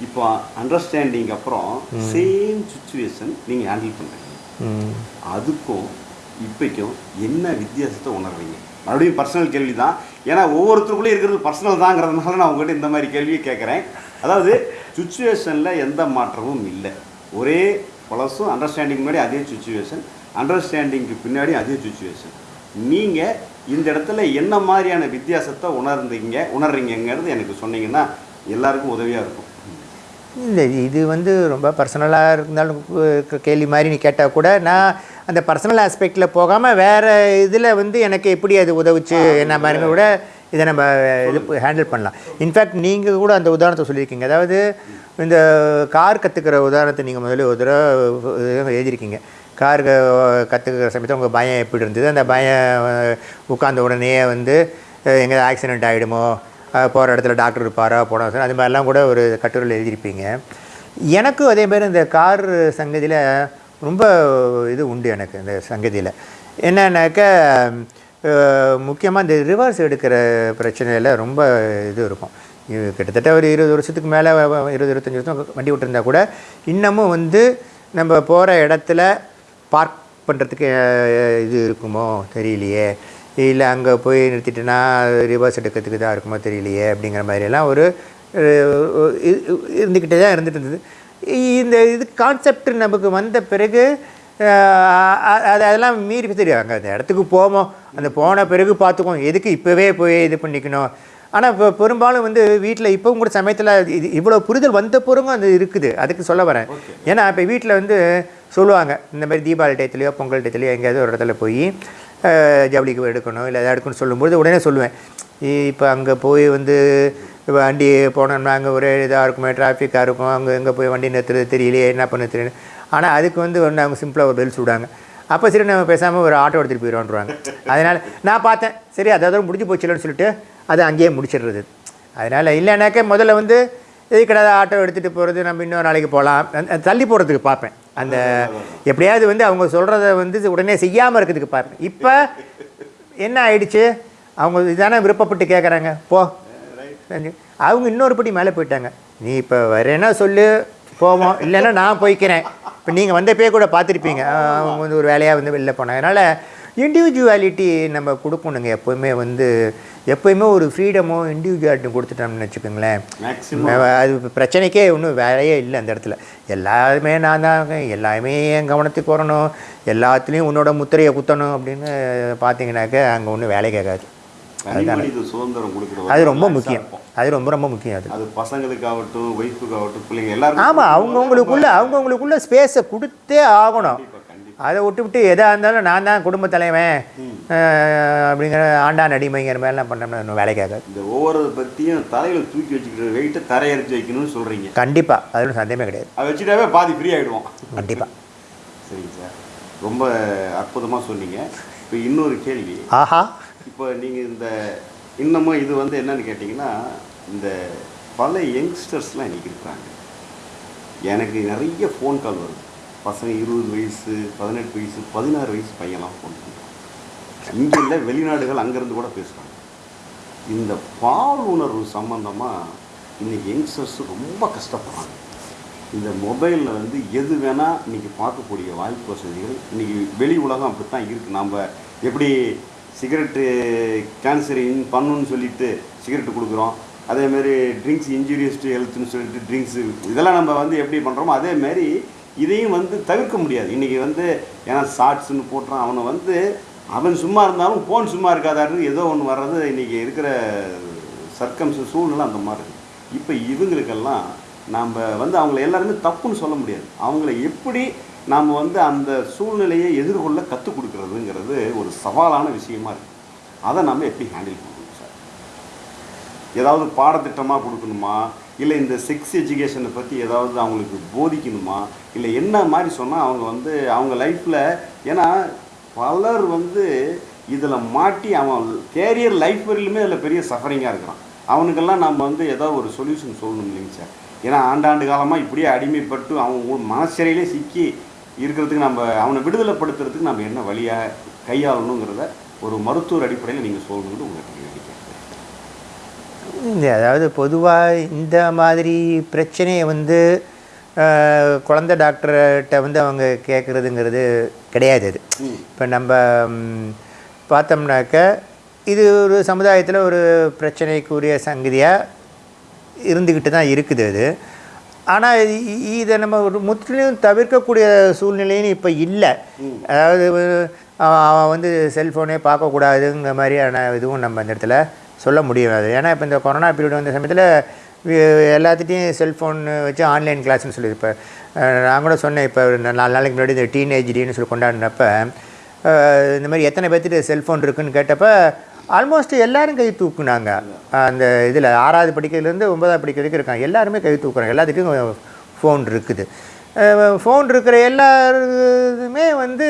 இப்போ அண்டர்ஸ்டாண்டிங் அப்புறம் சேம் சுச்சுவேஷன் நீங்க ஹேண்டில் பண்றீங்க. ம். அதுக்கும் இப்போக்கும் என்ன வித்தியாசத்தை உணர்றீங்க? மறுபடியும் பர்சனல் கேள்வி தான் ஏன்னா ஒவ்வொருத்தருக்குள்ளே இருக்கிறது பர்சனல் தாங்கிறதுனால நான் உங்ககிட்ட இந்த மாதிரி கேள்வியை கேட்குறேன். அதாவது சுச்சுவேஷனில் எந்த மாற்றமும் இல்லை. ஒரே பழசும் அண்டர்ஸ்டாண்டிங் முன்னாடி அதே சுச்சுவேஷன் அண்டர்ஸ்டாண்டிங்க்கு பின்னாடி அதே சுச்சுவேஷன் நீங்கள் இந்த இடத்துல என்ன மாதிரியான வித்தியாசத்தை உணர்ந்தீங்க உணர்றீங்கங்கிறது எனக்கு சொன்னீங்கன்னா எல்லாருக்கும் உதவியாக இருக்கும். இல்லை இது வந்து ரொம்ப பர்சனலாக இருந்தாலும் கேள்வி மாதிரி நீ கேட்டால் கூட நான் அந்த பர்சனல் ஆஸ்பெக்டில் போகாமல் வேறு இதில் வந்து எனக்கு எப்படி அது உதவுச்சு என்ன மாதிரி கூட இதை நம்ம இது ஹேண்டில் பண்ணலாம். இன்ஃபேக்ட் நீங்கள் கூட அந்த உதாரணத்தை சொல்லியிருக்கீங்க. அதாவது இந்த கார் கற்றுக்கிற உதாரணத்தை நீங்கள் முதல்ல ஒரு தடவை எழுதியிருக்கீங்க. கார் கற்றுக்கிற சமயத்தில் உங்கள் பயம் எப்படி இருந்தது? அந்த பயம் உட்காந்த உடனே வந்து எங்கே ஆக்சிடென்ட் ஆகிடுமோ போகிற இடத்துல டாக்டர் இருப்பாரா? போனோம் சார் அது மாதிரிலாம் கூட ஒரு கட்டுரையில் எழுதியிருப்பீங்க. எனக்கும் அதே மாதிரி இந்த கார் சங்கதியில் ரொம்ப இது உண்டு எனக்கு இந்த சங்கதியில். என்னன்னாக்க முக்கியமாக இந்த ரிவர்ஸ் எடுக்கிற பிரச்சனையில் ரொம்ப இது இருக்கும். கிட்டத்தட்ட ஒரு இருபது வருஷத்துக்கு மேலே இருபது இருபத்தஞ்சி வருஷம் வண்டி விட்டுருந்தா கூட இன்னமும் வந்து நம்ம போகிற இடத்துல பார்க் பண்ணுறதுக்கு இது இருக்குமோ? தெரியலையே. இல்லை அங்கே போய் நிறுத்திட்டேன்னா ரிவர்ஸ் எடுக்கிறதுக்கு தான் இருக்குமோ? தெரியலையே அப்படிங்கிற மாதிரியெல்லாம் ஒரு இருந்துக்கிட்டே தான் இருந்துட்டு இருந்தது. இந்த இது கான்செப்ட் நமக்கு வந்த பிறகு அது அதெல்லாம் மீறி தெரியும் அங்கே அந்த இடத்துக்கு போவோம். அந்த போன பிறகு பார்த்துக்குவோம். எதுக்கு இப்போவே போய் இது பண்ணிக்கணும்? ஆனால் இப்போ பெரும்பாலும் வந்து வீட்டில் இப்போவும் கூட சமயத்தில் இது இவ்வளோ புரிதல் வந்த பிறகும் அது இருக்குது. அதுக்கு சொல்ல வரேன். ஏன்னா இப்போ வீட்டில் வந்து சொல்லுவாங்க இந்த மாதிரி தீபாவளி டயத்துலையோ பொங்கல் டயத்துலையோ எங்கேயாவது ஒரு இடத்துல போய் ஜவுளிக்கு எடுக்கணும் இல்லை எதாவது எடுக்கணும்னு சொல்லும்போது உடனே சொல்லுவேன். இப்போ அங்கே போய் வந்து வண்டி போனோம்னா அங்கே ஒரே இதாக இருக்குமே டிராஃபிக்காக இருக்கும். அங்கே எங்கே போய் வண்டி நிறுத்துறது தெரியலையே என்ன பண்ண தெரியல. ஆனால் அதுக்கு வந்து ஒன்று அவங்க சிம்பிளாக ஒரு பெல் சுடாங்க அப்போ சரி நம்ம பேசாமல் ஒரு ஆட்டோ எடுத்துகிட்டு போயிடுவோன்றாங்க அதனால் நான் பார்த்தேன் சரி அதாவது முடிஞ்சு போச்சுலன்னு சொல்லிட்டு அதை அங்கேயே முடிச்சிடுறது. அதனால் இல்லைனாக்கா முதல்ல வந்து எதுக்கடா ஆட்டோ எடுத்துகிட்டு போகிறது நம்ம இன்னொரு நாளைக்கு போகலாம் தள்ளி போகிறதுக்கு பார்ப்பேன். அந்த எப்படியாவது வந்து அவங்க சொல்கிறத வந்து உடனே செய்யாமல் இருக்கிறதுக்கு பார்ப்பேன். இப்போ என்ன ஆயிடுச்சு? அவங்க இதானே விருப்பப்பட்டு கேட்குறாங்க போ. அவங்க இன்னொரு படி மேலே போயிட்டாங்க. நீ இப்போ வரேன்னா சொல்லு? போவோம். இல்லைன்னா நான் போய்க்கிறேன். இப்போ நீங்கள் வந்தப்பே கூட பார்த்துருப்பீங்க. அவங்க வந்து ஒரு வேலையாக வந்து வெளில போனாங்க. அதனால் இண்டிவிஜுவாலிட்டி நம்ம கொடுக்கணுங்க. எப்போவுமே வந்து எப்போயுமே ஒரு ஃப்ரீடமோ இண்டிவிஜுவாலிட்டியும் கொடுத்துட்டோம்னு வச்சுக்கோங்களேன். அது பிரச்சனைக்கே ஒன்றும் வேலையே இல்லை அந்த இடத்துல. எல்லாருமே நான் தான். எல்லாமே என் கவனத்துக்கு வரணும். எல்லாத்துலேயும் உன்னோட முத்திரையை குத்தணும் அப்படின்னு பார்த்தீங்கன்னாக்க அங்கே ஒன்றும் வேலை கேட்காது. அது ரொம்ப முக்கியம். அது ரொம்ப ரொம்ப முக்கியம் அது. அது பசங்களுக்காகட்டும் ஒய்ஃபுக்காகட்டும் பிள்ளைங்க எல்லாரும் ஆமாம் அவங்கவுங்களுக்குள்ள அவங்கவுங்களுக்குள்ள ஸ்பேஸை கொடுத்தே ஆகணும். அதை விட்டு விட்டு எதாக இருந்தாலும் நான் தான் குடும்ப தலைவன். அப்படிங்கிற ஆண்டான் அடிமைங்கிற மாதிரிலாம் பண்ணோம்னா இன்னும் வேலை கேட்காது. இந்த ஒவ்வொரு பத்தியும் தலையில தூக்கி வச்சுக்கிற வெயிட்டை தரையரைச்சு வைக்கணும்னு சொல்றீங்க. கண்டிப்பாக அது ஒன்றும் சந்தேகமே கிடையாது. அதை வச்சுட்டாவே பாதி ஃப்ரீ ஆயிடுவோம். கண்டிப்பாக சரிங்க சார். ரொம்ப அற்புதமா சொன்னீங்க. இப்போ இன்னொரு கேள்வி. ஆஹா. இப்போ நீங்கள் இந்த இன்னமும் இது வந்து என்னன்னு கேட்டிங்கன்னா இந்த பல யங்ஸ்டர்ஸ்லாம் இன்னைக்கு இருக்கிறாங்க எனக்கு நிறைய ஃபோன் கால் வருது. பசங்க இருபது வயசு பதினெட்டு வயசு பதினாறு வயசு பையன்லாம் ஃபோன் இங்கே இல்லை வெளிநாடுகள் அங்கேருந்து கூட பேசுகிறாங்க இந்த பால் உணர்வு சம்மந்தமாக இன்றைக்கி யங்ஸ்டர்ஸ் ரொம்ப கஷ்டப்படுறாங்க. இந்த மொபைலில் வந்து எது வேணால் இன்றைக்கி பார்க்கக்கூடிய வாய்ப்பு வசதிகள் இன்றைக்கி வெளி உலகம் அப்படி தான் இருக்குது நம்ம எப்படி சிகரெட்டு கேன்சரின் பண்ணுன்னு சொல்லிட்டு சிகரெட்டு கொடுக்குறோம். அதேமாரி ட்ரிங்க்ஸ் இன்ஜூரியஸ் டு ஹெல்த்னு சொல்லிட்டு ட்ரிங்க்ஸு இதெல்லாம் நம்ம வந்து எப்படி பண்ணுறோமோ அதேமாரி இதையும் வந்து தவிர்க்க முடியாது. இன்றைக்கி வந்து ஏன்னா ஷார்ட்ஸ்னு போட்டுறான் அவனை வந்து அவன் சும்மா இருந்தாலும் ஃபோன் சும்மா இருக்காதாரு ஏதோ ஒன்று வர்றது இன்றைக்கி இருக்கிற சர்க்கம்ஸ் சூழ்நிலை அந்த மாதிரி இருக்குது இப்போ இவங்களுக்கெல்லாம் நாம் வந்து அவங்கள எல்லாருமே தப்புன்னு சொல்ல முடியாது. அவங்கள எப்படி நாம் வந்து அந்த சூழ்நிலையை எதிர்கொள்ள கற்றுக் கொடுக்கறதுங்கிறது ஒரு சவாலான விஷயமா இருக்குது அதை நம்ம எப்படி ஹேண்டில் பண்ணணும் சார் ஏதாவது பாடத்திட்டமாக கொடுக்கணுமா? இல்லை இந்த செக்ஸ் எஜுகேஷனை பற்றி ஏதாவது அவங்களுக்கு போதிக்கணுமா? இல்லை என்ன மாதிரி சொன்னால் அவங்க வந்து அவங்க லைஃப்பில் ஏன்னா பலர் வந்து இதில் மாட்டி அவன் கேரியர் லைஃப் வரையிலுமே அதில் பெரிய சஃபரிங்காக இருக்கிறான். அவனுக்கெல்லாம் நம்ம வந்து ஏதோ ஒரு சொல்யூஷன் சொல்லணும் இல்லைங்க சார். ஏன்னா ஆண்டாண்டு காலமாக இப்படியே அடிமைப்பட்டு அவன் மனசிறையிலே சிக்கி இருக்கிறதுக்கு நம்ம அவனை விடுதலைப்படுத்துறதுக்கு நம்ம என்ன வழியாக கையாளணுங்கிறத ஒரு மருத்துவர் அடிப்படையில் நீங்கள் சொல்லணும்னு உங்களுக்கு நினைக்கிறேன் அதாவது பொதுவாக இந்த மாதிரி பிரச்சனையை வந்து குழந்தை டாக்டர்கிட்ட வந்து அவங்க கேட்குறதுங்கிறது கிடையாது அது. இப்போ நம்ம பார்த்தோம்னாக்க இது ஒரு சமுதாயத்தில் ஒரு பிரச்சனைக்குரிய சங்கதியாக இருந்துக்கிட்டு தான் இருக்குது அது. ஆனால் இதை நம்ம ஒரு முற்றிலும் தவிர்க்கக்கூடிய சூழ்நிலைன்னு இப்போ இல்லை. அதாவது அவன் அவன் வந்து செல்ஃபோனே பார்க்கக்கூடாதுங்கிற மாதிரியான இதுவும் நம்ம இந்த இடத்துல சொல்ல முடியாது. ஏன்னா இப்போ இந்த கொரோனா பீரியட் வந்த சமயத்தில் எல்லாத்துட்டையும் செல்ஃபோன் வச்சு ஆன்லைன் கிளாஸ்னு சொல்லி இப்போ நான் கூட சொன்னேன் இப்போ ஒரு நாலு நாளைக்கு முன்னாடி இந்த டீனேஜ் டேன்னு சொல்லி கொண்டாடினப்ப இந்த மாதிரி எத்தனை பேர்த்துட்டு செல்ஃபோன் இருக்குதுன்னு கேட்டப்போ ஆல்மோஸ்ட் எல்லோரும் கை தூக்குனாங்க. அந்த இதில் ஆறாவது படிக்கிறதுலேருந்து ஒன்பதாவது படிக்க வரைக்கும் இருக்காங்க. எல்லாருமே கை தூக்குறாங்க. எல்லாத்துக்கும் ஃபோன் இருக்குது. ஃபோன் இருக்கிற எல்லாருமே வந்து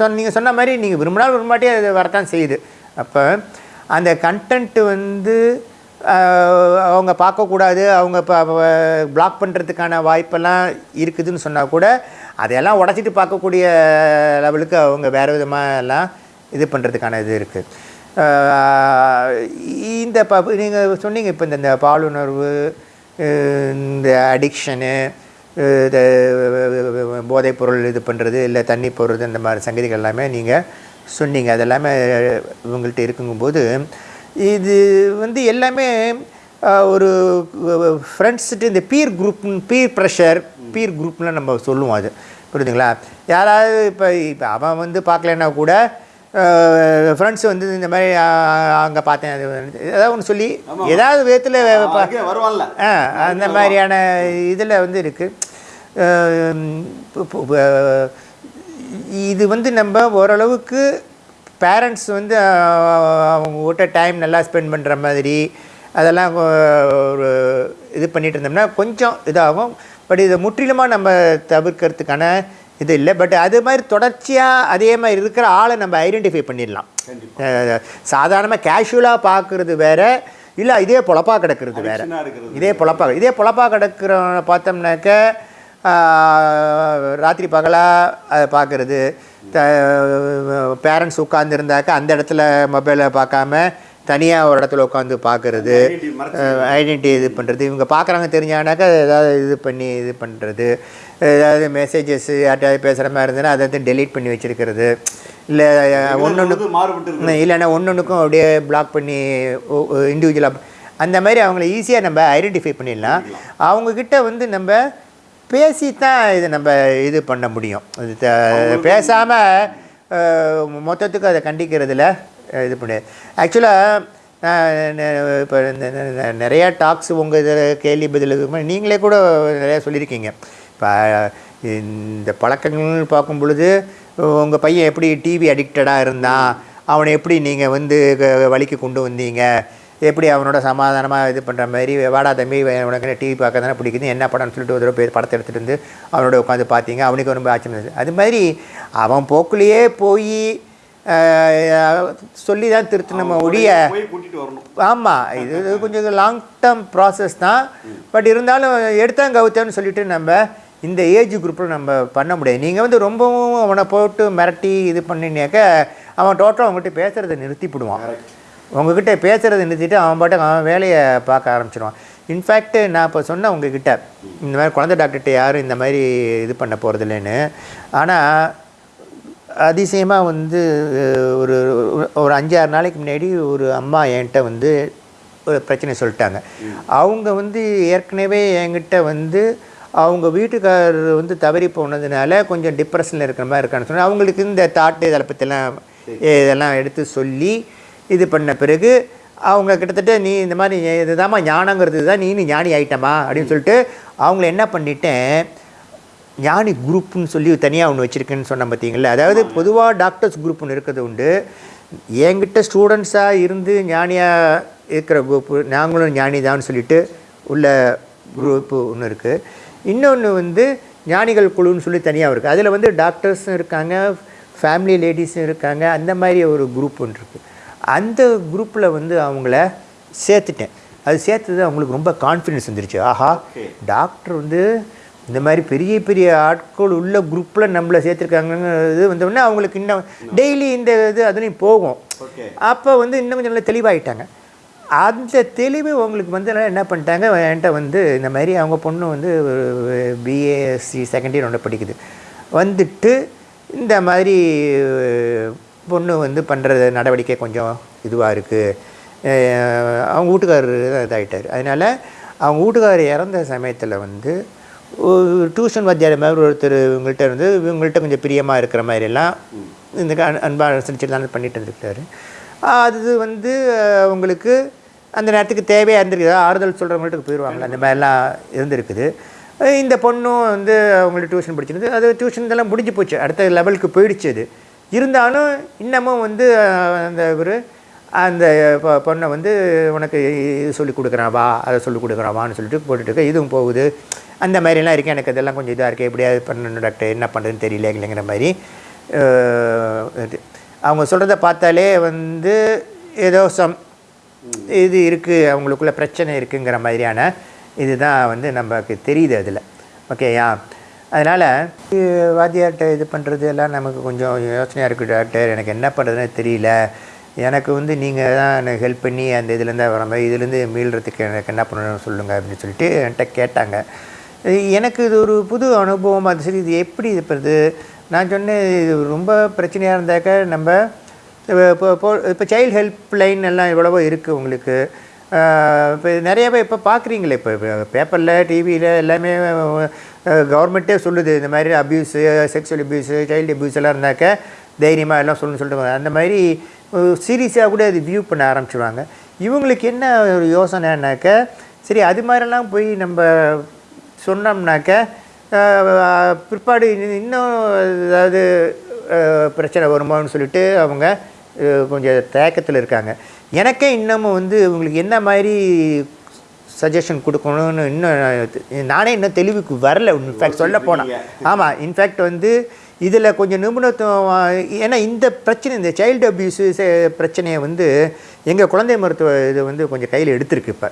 சொன்ன நீங்கள் சொன்ன மாதிரி நீங்கள் விரும்பினாலும் விரும்பாட்டியே அது வரத்தான் செய்யுது. அப்போ அந்த கண்டென்ட்டு வந்து அவங்க பார்க்கக்கூடாது அவங்க இப்போ பிளாக் பண்ணுறதுக்கான வாய்ப்பெல்லாம் இருக்குதுன்னு சொன்னால் கூட அதையெல்லாம் உடச்சிட்டு பார்க்கக்கூடிய லெவலுக்கு அவங்க வேறு விதமாக எல்லாம் இது பண்ணுறதுக்கான இது இருக்குது இந்த ப நீங்கள் சொன்னீங்க இப்போ இந்த இந்த பாலுணர்வு இந்த அடிக்ஷனு இந்த போதைப்பொருள் இது பண்ணுறது இல்லை தண்ணி போடுறது இந்த மாதிரி சங்கதிகள் எல்லாமே நீங்கள் சொன்னீங்க. அதெல்லாமே இவங்கள்ட்ட இருக்குங்கும்போது இது வந்து எல்லாமே ஒரு ஃப்ரெண்ட்ஸ்ட்டு இந்த peer group peer pressure peer குரூப்லாம் நம்ம சொல்லுவோம் அது. புரியுதுங்களா? யாராவது இப்போ இப்போ அவன் வந்து பார்க்கலன்னா கூட ஃப்ரெண்ட்ஸ் வந்து இந்த மாதிரி அங்கே பார்த்தேன் அது ஏதாவது ஒன்று சொல்லி. ஏதாவது விதத்தில் வருவான்ல. ஆ அந்த மாதிரியான இதில் வந்து இருக்குது இது வந்து நம்ம ஓரளவுக்கு பேரண்ட்ஸ் வந்து அவங்க கிட்ட டைம் நல்லா ஸ்பெண்ட் பண்ணுற மாதிரி அதெல்லாம் ஒரு இது பண்ணிட்டு இருந்தோம்னா கொஞ்சம் இதாகும். பட் இதை முற்றிலுமாக நம்ம தவிர்க்கிறதுக்கான இது இல்லை. பட் அது மாதிரி தொடர்ச்சியாக அதே மாதிரி இருக்கிற ஆளை நம்ம ஐடென்டிஃபை பண்ணிடலாம். சாதாரணமாக கேஷுவலாக பார்க்குறது வேற இல்லை இதே பொழப்பா கிடக்கிறது வேற. இதே பொழப்பா இதே பொழப்பா கிடக்கிறவனை பார்த்தோம்னாக்க ராத்திரி பகலாக அதை பார்க்குறது. பேரண்ட்ஸ் உட்காந்துருந்தாக்க அந்த இடத்துல மொபைலை பார்க்காம தனியாக ஒரு இடத்துல உட்காந்து பார்க்குறது ஐடென்டிட்டி இது பண்ணுறது இவங்க பார்க்குறாங்க தெரிஞ்சாங்கனாக்கா ஏதாவது இது பண்ணி இது பண்ணுறது ஏதாவது மெசேஜஸ் யார்கிட்டயாவது பேசுகிற மாதிரி இருந்ததுன்னா அதை வந்து டெலீட் பண்ணி வச்சுருக்கிறது. இல்லை ஒன்று இருக்கு இல்லைன்னா ஒன்னொன்றுக்கும் அப்படியே பிளாக் பண்ணி இண்டிவிஜுவலாக அந்த மாதிரி அவங்கள ஈஸியாக நம்ம ஐடென்டிஃபை பண்ணிடலாம். அவங்கக்கிட்ட வந்து நம்ம பேசி தான் இதை நம்ம இது பண்ண முடியும். இது பேசாமல் மொத்தத்துக்கு அதை கண்டிக்கிறதுல இது பண்ணி ஆக்சுவலாக இப்போ நிறையா டாக்ஸ் உங்கள் இதில் கேள்வி பதில் இதுக்கு முன்னாடி நீங்களே கூட நிறையா சொல்லியிருக்கீங்க. இப்போ இந்த பழக்கங்கள்னு பார்க்கும் பொழுது உங்கள் பையன் எப்படி டிவி அடிக்டடாக இருந்தான்? அவனை எப்படி நீங்கள் வந்து வழிக்கு கொண்டு வந்தீங்க? எப்படி அவனோட சமாதானமாக இது பண்ணுற மாதிரி வாடா தம்பி உனக்கு டிவி பார்க்க தானே பிடிக்குது என்ன படம்னு சொல்லிட்டு ஒரு போய் படத்தை எடுத்துகிட்டு வந்து அவனோட உட்காந்து பார்த்தீங்க. அவனுக்கு ரொம்ப ஆச்சரியம் அது மாதிரி அவன் போக்குலேயே போய் சொல்லி தான் திருத்து நம்ம ஒழிய. ஆமாம் இது கொஞ்சம் லாங் டேர்ம் ப்ராசஸ் தான். பட் இருந்தாலும் எடுத்தான் கவுத்தேன்னு சொல்லிட்டு நம்ம இந்த ஏஜ் குரூப்பில் நம்ம பண்ண முடியாது. நீங்கள் வந்து ரொம்பவும் அவனை போட்டு மிரட்டி இது பண்ணினாக்க அவன் டோட்டலாக உங்ககிட்ட பேசுகிறத நிறுத்திவிடுவான் உங்ககிட்ட பேசுகிறத நிறுத்திட்டு அவன் பாட்டுக்கு அவன் வேலையை பார்க்க ஆரம்பிச்சிடுவான் இன்ஃபேக்ட் நான் இப்போ சொன்னேன் உங்ககிட்ட இந்த மாதிரி குழந்தை டாக்டர்கிட்ட யாரும் இந்த மாதிரி இது பண்ண போகிறதில்லைன்னு ஆனால் அதிசயமாக வந்து ஒரு ஒரு அஞ்சாறு நாளைக்கு முன்னாடி ஒரு அம்மா என்கிட்ட வந்து ஒரு பிரச்சனை சொல்லிட்டாங்க. அவங்க வந்து ஏற்கனவே என்கிட்ட வந்து அவங்க வீட்டுக்காரர் வந்து தவறி போனதுனால கொஞ்சம் டிப்ரெஷனில் இருக்கிற மாதிரி இருக்கான்னு சொன்னால் அவங்களுக்கு இந்த தாட்டு இதை பற்றிலாம் இதெல்லாம் எடுத்து சொல்லி இது பண்ண பிறகு அவங்க கிட்டத்தட்ட நீ இந்த மாதிரி இதுதாம்மா ஞானங்கிறது தான் நீனு ஞானி ஆயிட்டமா அப்படின்னு சொல்லிட்டு அவங்கள என்ன பண்ணிட்டேன் ஞானி குரூப்னு சொல்லி தனியாக ஒன்று வச்சுருக்கேன்னு சொன்ன பார்த்தீங்களா அதாவது பொதுவாக டாக்டர்ஸ் குரூப் ஒன்று இருக்கிறது உண்டு. என்கிட்ட ஸ்டூடெண்ட்ஸாக இருந்து ஞானியாக இருக்கிற குரூப்பு நாங்களும் ஞானி தான் சொல்லிட்டு உள்ள குரூப்பு ஒன்று இருக்குது இன்னொன்று வந்து ஞானிகள் குழுன்னு சொல்லி தனியாக இருக்குது அதில் வந்து டாக்டர்ஸும் இருக்காங்க ஃபேமிலி லேடிஸும் இருக்காங்க அந்த மாதிரி ஒரு குரூப் ஒன்று இருக்குது அந்த குரூப்பில் வந்து அவங்கள சேர்த்துட்டேன். அது சேர்த்தது அவங்களுக்கு ரொம்ப கான்ஃபிடென்ஸ் வந்துருச்சு. ஆஹா. டாக்டர் வந்து இந்த மாதிரி பெரிய பெரிய ஆட்கள் உள்ள குரூப்பில் நம்மளை சேர்த்துருக்காங்கங்கிறது வந்தோடனே அவங்களுக்கு இன்னும் டெய்லி இந்த இது அதுலேயும் போகும். அப்போ வந்து இன்னும் கொஞ்சம் நல்லா தெளிவாயிட்டாங்க. அந்த தெளிவு உங்களுக்கு வந்து என்ன பண்ணிட்டாங்க என்கிட்ட வந்து இந்த மாதிரி அவங்க பொண்ணு வந்து பிஏஎஸ்சி செகண்ட் இயர் ஒன்று படிக்குது. வந்துட்டு இந்த மாதிரி பொண்ணு வந்து பண்ணுற நடவடிக்கை கொஞ்சம் இதுவாக இருக்குது அவங்க வீட்டுக்காரர் இதாகிட்டார் அதனால் அவங்க வீட்டுக்காரர் இறந்த சமயத்தில் வந்து டியூஷன் வாத்தியார் மாதிரி ஒருத்தர் இவங்கள்ட்ட இருந்து இவங்கள்ட்ட கொஞ்சம் பிரியமாக இருக்கிற மாதிரிலாம் இந்த க- அன்பா அனுசரிச்சு தான் பண்ணிட்டு இருந்திருக்காரு அது வந்து அவங்களுக்கு அந்த நேரத்துக்கு தேவையாக இருந்திருக்குது? ஆறுதல் சொல்கிறவங்கள்ட்ட போயிடுவாங்களே அந்த மாதிரிலாம் இருந்திருக்குது. இந்த பொண்ணும் வந்து அவங்களுக்கு டியூஷன் படிச்சிருந்து அது டியூஷன் இதெல்லாம் முடிஞ்சு போச்சு. அடுத்த லெவலுக்கு போயிடுச்சு அது. இருந்தாலும் இன்னமும் வந்து அந்த இவர் அந்த பொ- பொண்ணை வந்து உனக்கு இது சொல்லி கொடுக்குறான் வா அதை சொல்லி கொடுக்குறான் வான்னு சொல்லிட்டு போட்டுட்டு இதுவும் போகுது. அந்த மாதிரிலாம் இருக்குது எனக்கு இதெல்லாம் கொஞ்சம் இதாக இருக்குது எப்படியாவது பண்ணணும் டாக்டர்? என்ன பண்ணுறதுன்னு தெரியல இல்லைங்கிற மாதிரி. இது. அவங்க சொல்கிறத பார்த்தாலே வந்து ஏதோ சம் இது இருக்குது அவங்களுக்குள்ள பிரச்சனை இருக்குங்கிற மாதிரியான இதுதான் வந்து நமக்கு தெரியுது அதில். ஓகேயா? அதனால் வாத்தியார்கிட்ட இது பண்ணுறது எல்லாம் நமக்கு கொஞ்சம் யோசனையாக இருக்குது டாக்டர். எனக்கு என்ன பண்ணுறதுன்னு தெரியல. எனக்கு வந்து நீங்கள் தான் எனக்கு ஹெல்ப் பண்ணி அந்த இதுலேருந்து வர மாதிரி இதுலேருந்து மீள்றதுக்கு எனக்கு என்ன பண்ணணும்னு சொல்லுங்கள் அப்படின்னு சொல்லிட்டு என்கிட்ட கேட்டாங்க. எனக்கு இது ஒரு புது அனுபவம் அது சரி இது எப்படி இது பண்ணுறது நான் சொன்னேன் இது ரொம்ப பிரச்சனையாக இருந்தாக்க நம்ம இப்போ இப்போ இப்போ சைல்டு ஹெல்ப் லைன் எல்லாம் எவ்வளவோ இருக்குது உங்களுக்கு. இப்போ நிறையவே இப்போ பார்க்குறீங்களே இப்போ பேப்பரில் டிவியில் எல்லாமே கவர்மெண்ட்டே சொல்லுது இந்த மாதிரி abuse sexual abuse child abuse எல்லாம் இருந்தாக்க தைரியமாக எல்லாம் சொல்லணும்னு சொல்லிட்டு அந்த மாதிரி சீரியஸாக கூட அது வியூ பண்ண ஆரம்பிச்சிடுவாங்க இவங்களுக்கு என்ன ஒரு யோசனைனாக்க சரி அது மாதிரிலாம் போய் நம்ம சொன்னோம்னாக்க பிற்பாடு இன்னும் ஏதாவது பிரச்சனை வருமான்னு சொல்லிட்டு அவங்க கொஞ்சம் தேக்கத்தில் இருக்காங்க. எனக்கே இன்னமும் வந்து உங்களுக்கு என்ன மாதிரி சஜஷன் கொடுக்கணும்னு இன்னும் நானே இன்னும் தெளிவுக்கு வரல. இன்ஃபேக்ட் சொல்ல போனால் ஆமாம் இன்ஃபேக்ட் வந்து இதில் கொஞ்சம் நிபுணத்துவம் ஏன்னா இந்த பிரச்சனை இந்த சைல்டு அப்யூஸு பிரச்சனையை வந்து எங்கள் குழந்தை மருத்துவ இது வந்து கொஞ்சம் கையில் எடுத்திருக்கு இப்போ.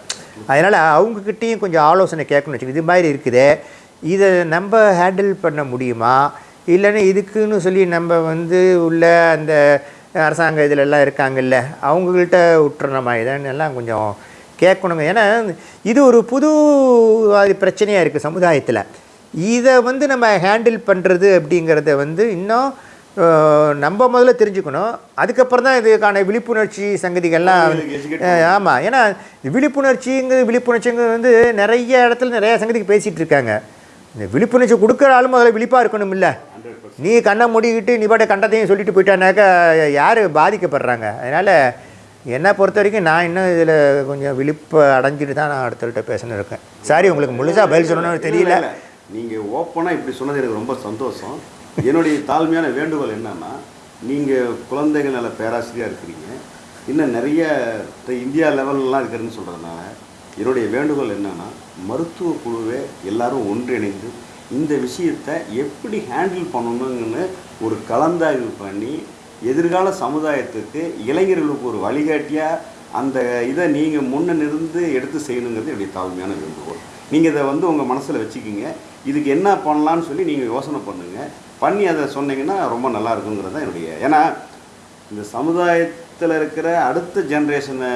அதனால் அவங்கக்கிட்டேயும் கொஞ்சம் ஆலோசனை கேட்கணும்னு வச்சுக்கோங்க இது மாதிரி இருக்குதே. இதை நம்ம ஹேண்டில் பண்ண முடியுமா? இல்லைன்னா இதுக்குன்னு சொல்லி நம்ம வந்து உள்ள அந்த அரசாங்க இதிலெல்லாம் இருக்காங்கல்ல அவங்கள்ட்ட விட்டுறணுமா இதான்னு எல்லாம் கொஞ்சம் கேட்கணுங்க. ஏன்னா இது ஒரு புது பிரச்சனையாக இருக்குது சமுதாயத்தில். இதை வந்து நம்ம ஹேண்டில் பண்ணுறது அப்படிங்கிறத வந்து இன்னும் நம்ம முதல்ல தெரிஞ்சுக்கணும். அதுக்கப்புறம் தான் இதுக்கான விழிப்புணர்ச்சி சங்கதிகள்லாம் ஆமாம் ஏன்னா விழிப்புணர்ச்சிங்கிறது விழிப்புணர்ச்சிங்கிறது வந்து நிறைய இடத்துல நிறைய சங்கதிக்கு பேசிகிட்டு இருக்காங்க. இந்த விழிப்புணர்ச்சி கொடுக்குற ஆளும் முதல்ல விழிப்பாக இருக்கணும் இல்லை நீ கண்ணை மூடிக்கிட்டு நீ பாட்ட கண்டத்தையும் சொல்லிட்டு போயிட்டானாக்கா யார் பாதிக்கப்படுறாங்க? அதனால் என்னை பொறுத்த வரைக்கும் நான் இன்னும் இதில் கொஞ்சம் விழிப்பு அடைஞ்சிட்டு தான் நான் அடுத்தவர்கிட்ட பேசணும் இருக்கேன். சாரி உங்களுக்கு முழுசாக பதில் சொல்லணும்னு தெரியல. இல்ல, இல்ல. நீங்க ஓப்பனா இப்படி சொன்னது எனக்கு ரொம்ப சந்தோஷம். என்னுடைய தாழ்மையான வேண்டுகோள் என்னன்னா நீங்க குழந்தைகள் நல பேராசிரியரா இருக்கிறீங்க. இன்னும் நிறைய இந்தியா லெவல்லாம் இருக்கிறதுன்னு சொல்றதுனால என்னுடைய வேண்டுகோள் என்னன்னா மருத்துவ குழுவே எல்லாரும் ஒன்றிணைந்து இந்த விஷயத்தை எப்படி ஹேண்டில் பண்ணணுங்கன்னு ஒரு கலந்தாய்வு பண்ணி எதிர்கால சமுதாயத்துக்கு இளைஞர்களுக்கு ஒரு வழிகாட்டியாக அந்த இதை நீங்கள் முன்ன நிருந்து எடுத்து செய்யணுங்கிறது என்னுடைய தாழ்மையான வேண்டுகோள். நீங்கள் இதை வந்து உங்கள் மனசில் வச்சுக்கிங்க. இதுக்கு என்ன பண்ணலான்னு சொல்லி நீங்கள் யோசனை பண்ணுங்கள் பண்ணி அதை சொன்னீங்கன்னா ரொம்ப நல்லா இருக்குங்கிறது தான் என்னுடைய ஏன்னா இந்த சமுதாயத்தில் இருக்கிற அடுத்த ஜென்ரேஷனை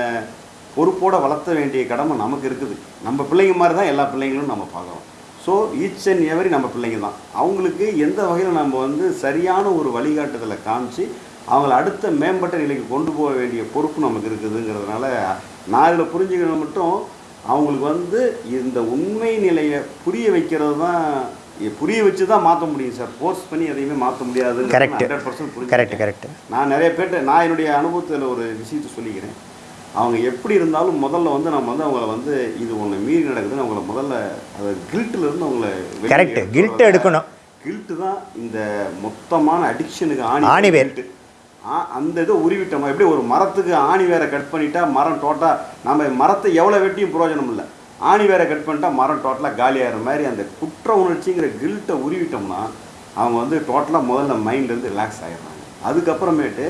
பொறுப்போடு வளர்த்த வேண்டிய கடமை நமக்கு இருக்குது. நம்ம பிள்ளைங்க மாதிரி தான் எல்லா பிள்ளைங்களும் நம்ம பார்க்குறோம் ஸோ ஈச் அண்ட் எவரி நம்ம பிள்ளைங்க தான். அவங்களுக்கு எந்த வகையில் நம்ம வந்து சரியான ஒரு வழிகாட்டுதலை காமிச்சு அவங்கள அடுத்த மேம்பட்ட நிலைக்கு கொண்டு போக வேண்டிய பொறுப்பு நமக்கு இருக்குதுங்கிறதுனால நான் இதில் புரிஞ்சுக்கணும் மட்டும் அவங்களுக்கு வந்து இந்த உண்மை நிலையை புரிய வைக்கிறது தான் புரிய வச்சு தான் மாற்ற முடியும் சார் ஃபோர்ஸ் பண்ணி எதையுமே மாற்ற முடியாது Correct. Hundred percent correct correct நான் நிறைய பேர்ட்ட நான் என்னுடைய அனுபவத்தில் ஒரு விஷயத்தை சொல்லிக்கிறேன் அவங்க எப்படி இருந்தாலும் முதல்ல வந்து நம்ம வந்து அவங்கள வந்து இது ஒன்று மீறி நடக்குதுன்னு அவங்கள முதல்ல அது கில்ட்டில் இருந்து அவங்கள Correct. guilt எடுக்கணும். கில்ட்டு தான் இந்த மொத்தமான அடிக்ஷனுக்கு ஆணி ஆணிவேர். ஆ அந்த இதை உருவிட்டோம்? எப்படி ஒரு மரத்துக்கு ஆணி வேற கட் பண்ணிட்டா மரம் டோட்டலாக நம்ம மரத்தை எவ்வளோ வெட்டியும் பிரயோஜனம் இல்லை. ஆணி வேற கட் பண்ணிட்டா மரம் டோட்டலாக காலியாகிற மாதிரி அந்த குற்ற உணர்ச்சிங்கிற கில்ட்டை உருவிட்டோம்னா அவங்க வந்து டோட்டலாக முதல்ல மைண்ட்லேருந்து ரிலாக்ஸ் ஆகிடுறாங்க அதுக்கப்புறமேட்டு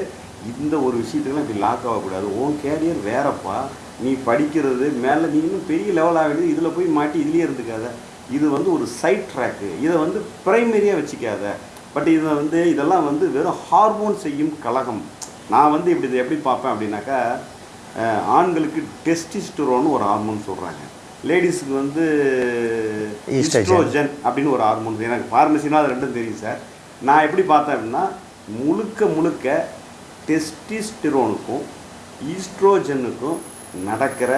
இந்த ஒரு விஷயத்துக்குலாம் இப்படி லாக் ஆகக்கூடாது. உன் கேரியர் வேறப்பா. நீ படிக்கிறது மேலே நீ இன்னும் பெரிய லெவல் ஆகிடுது இதில் போய் மாட்டி இதுலேயே இருந்துக்காத. இது வந்து ஒரு சைட் ட்ராக்கு இதை வந்து ப்ரைமரியாக வச்சுக்காத. பட் இதை வந்து இதெல்லாம் வந்து வெறும் ஹார்மோன் செய்யும் கலகம் நான் வந்து இப்படி இதை எப்படி பார்ப்பேன் அப்படின்னாக்கா ஆண்களுக்கு டெஸ்டிஸ்டரோன்னு ஒரு ஹார்மோன் சொல்கிறாங்க லேடிஸுக்கு வந்து. ஈஸ்ட்ரோஜன் அப்படின்னு ஒரு ஹார்மோன் எனக்கு ஃபார்மசினா அது ரெண்டும் தெரியும் சார் நான் எப்படி பார்த்தேன் அப்படின்னா முழுக்க முழுக்க டெஸ்டிஸ்டிரோனுக்கும் ஈஸ்ட்ரோஜனுக்கும் நடக்கிற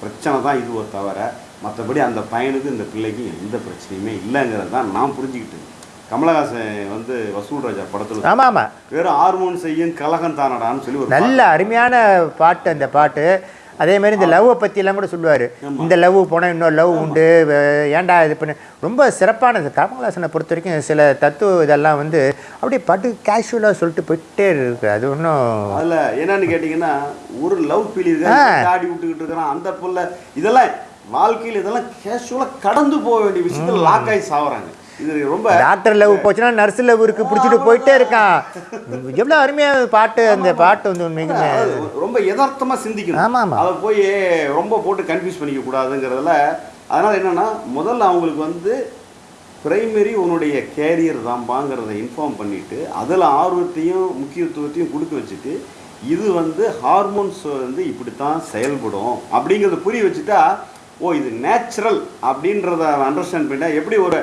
பிரச்சனை தான் இதுவோ தவிர மற்றபடி அந்த பையனுக்கும் இந்த பிள்ளைக்கும் எந்த பிரச்சனையுமே இல்லைங்கிறது தான் நான் புரிஞ்சுக்கிட்டேன். கமலஹாசன் வந்து வசூல் ராஜா படத்தில் ஆமாம் ஆமாம் வெறும் ஹார்மோன் செய்யும் கலகம் தானடான்னு சொல்லி நல்ல அருமையான பாட்டு அந்த பாட்டு. அதே மாதிரி இந்த லவ்வை பற்றியெல்லாம் கூட சொல்லுவார். இந்த லவ் போனால் இன்னொரு லவ் உண்டு ஏன்டா இது பண்ணு. ரொம்ப சிறப்பானது. கமலஹாசனை பொறுத்த வரைக்கும் சில தத்துவ இதெல்லாம் வந்து அப்படியே பாட்டு கேஷுவலாக சொல்லிட்டு போயிட்டே இருக்கு. அது ஒன்றும் அதுல என்னன்னு கேட்டிங்கன்னா ஒரு லவ் ஃபீல் ஆடி விட்டுக்கிட்டு இருக்கிறான். அந்த புள்ள இதெல்லாம் வாழ்க்கையில் இதெல்லாம் கேஷுவலாக கடந்து போக வேண்டிய விஷயத்துல லாக் ஆகி சாவறாங்க. இது ரொம்ப டாக்டர் லவ் போச்சுன்னா நர்ஸ் லவ் இருக்கு பிடிச்சிட்டு போயிட்டே இருக்கான். எவ்வளோ அருமையான பாட்டு அந்த பாட்டு வந்து உண்மைக்குமே. ரொம்ப யதார்த்தமா சிந்திக்கணும். ஆமா, ஆமா. அதை போய் ரொம்ப போட்டு கன்ஃபியூஸ் பண்ணிக்க கூடாதுங்கிறதுல அதனால என்னன்னா முதல்ல அவங்களுக்கு வந்து பிரைமரி உன்னுடைய கேரியர் தான்பாங்கிறத இன்ஃபார்ம் பண்ணிட்டு அதில் ஆர்வத்தையும் முக்கியத்துவத்தையும் கொடுக்க வச்சுட்டு இது வந்து ஹார்மோன்ஸ் வந்து இப்படித்தான் செயல்படும் அப்படிங்கிறத புரிய வச்சுட்டா ஓ இது நேச்சுரல் அப்படின்றத அண்டர்ஸ்டாண்ட் பண்ணிட்டா எப்படி ஒரு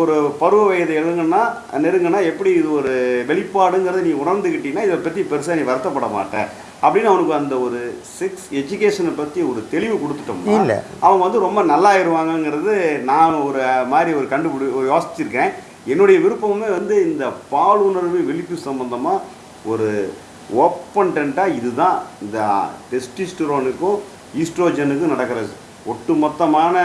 ஒரு பருவ வயது எழுங்கன்னா நெருங்கினா எப்படி இது ஒரு வெளிப்பாடுங்கிறத நீ உணர்ந்துக்கிட்டீங்கன்னா இதை பற்றி பெருசாக நீ வருத்தப்பட மாட்ட. அப்படின்னு அவனுக்கு அந்த ஒரு செக்ஸ் எஜுகேஷனை பற்றி ஒரு தெளிவு கொடுத்துட்டோம்னா இல்ல. அவங்க வந்து ரொம்ப நல்லாயிருவாங்கங்கிறது நான் ஒரு மாதிரி ஒரு கண்டுபிடி யோசிச்சிருக்கேன். என்னுடைய விருப்பமுமே வந்து இந்த பாலுணர்வு விழிப்பு சம்பந்தமாக ஒரு ஓப்பன்டென்ட்டாக இதுதான். இந்த டெஸ்டிஸ்டரோனுக்கும் ஈஸ்ட்ரோஜனுக்கும் நடக்கிற ஒட்டுமொத்தமான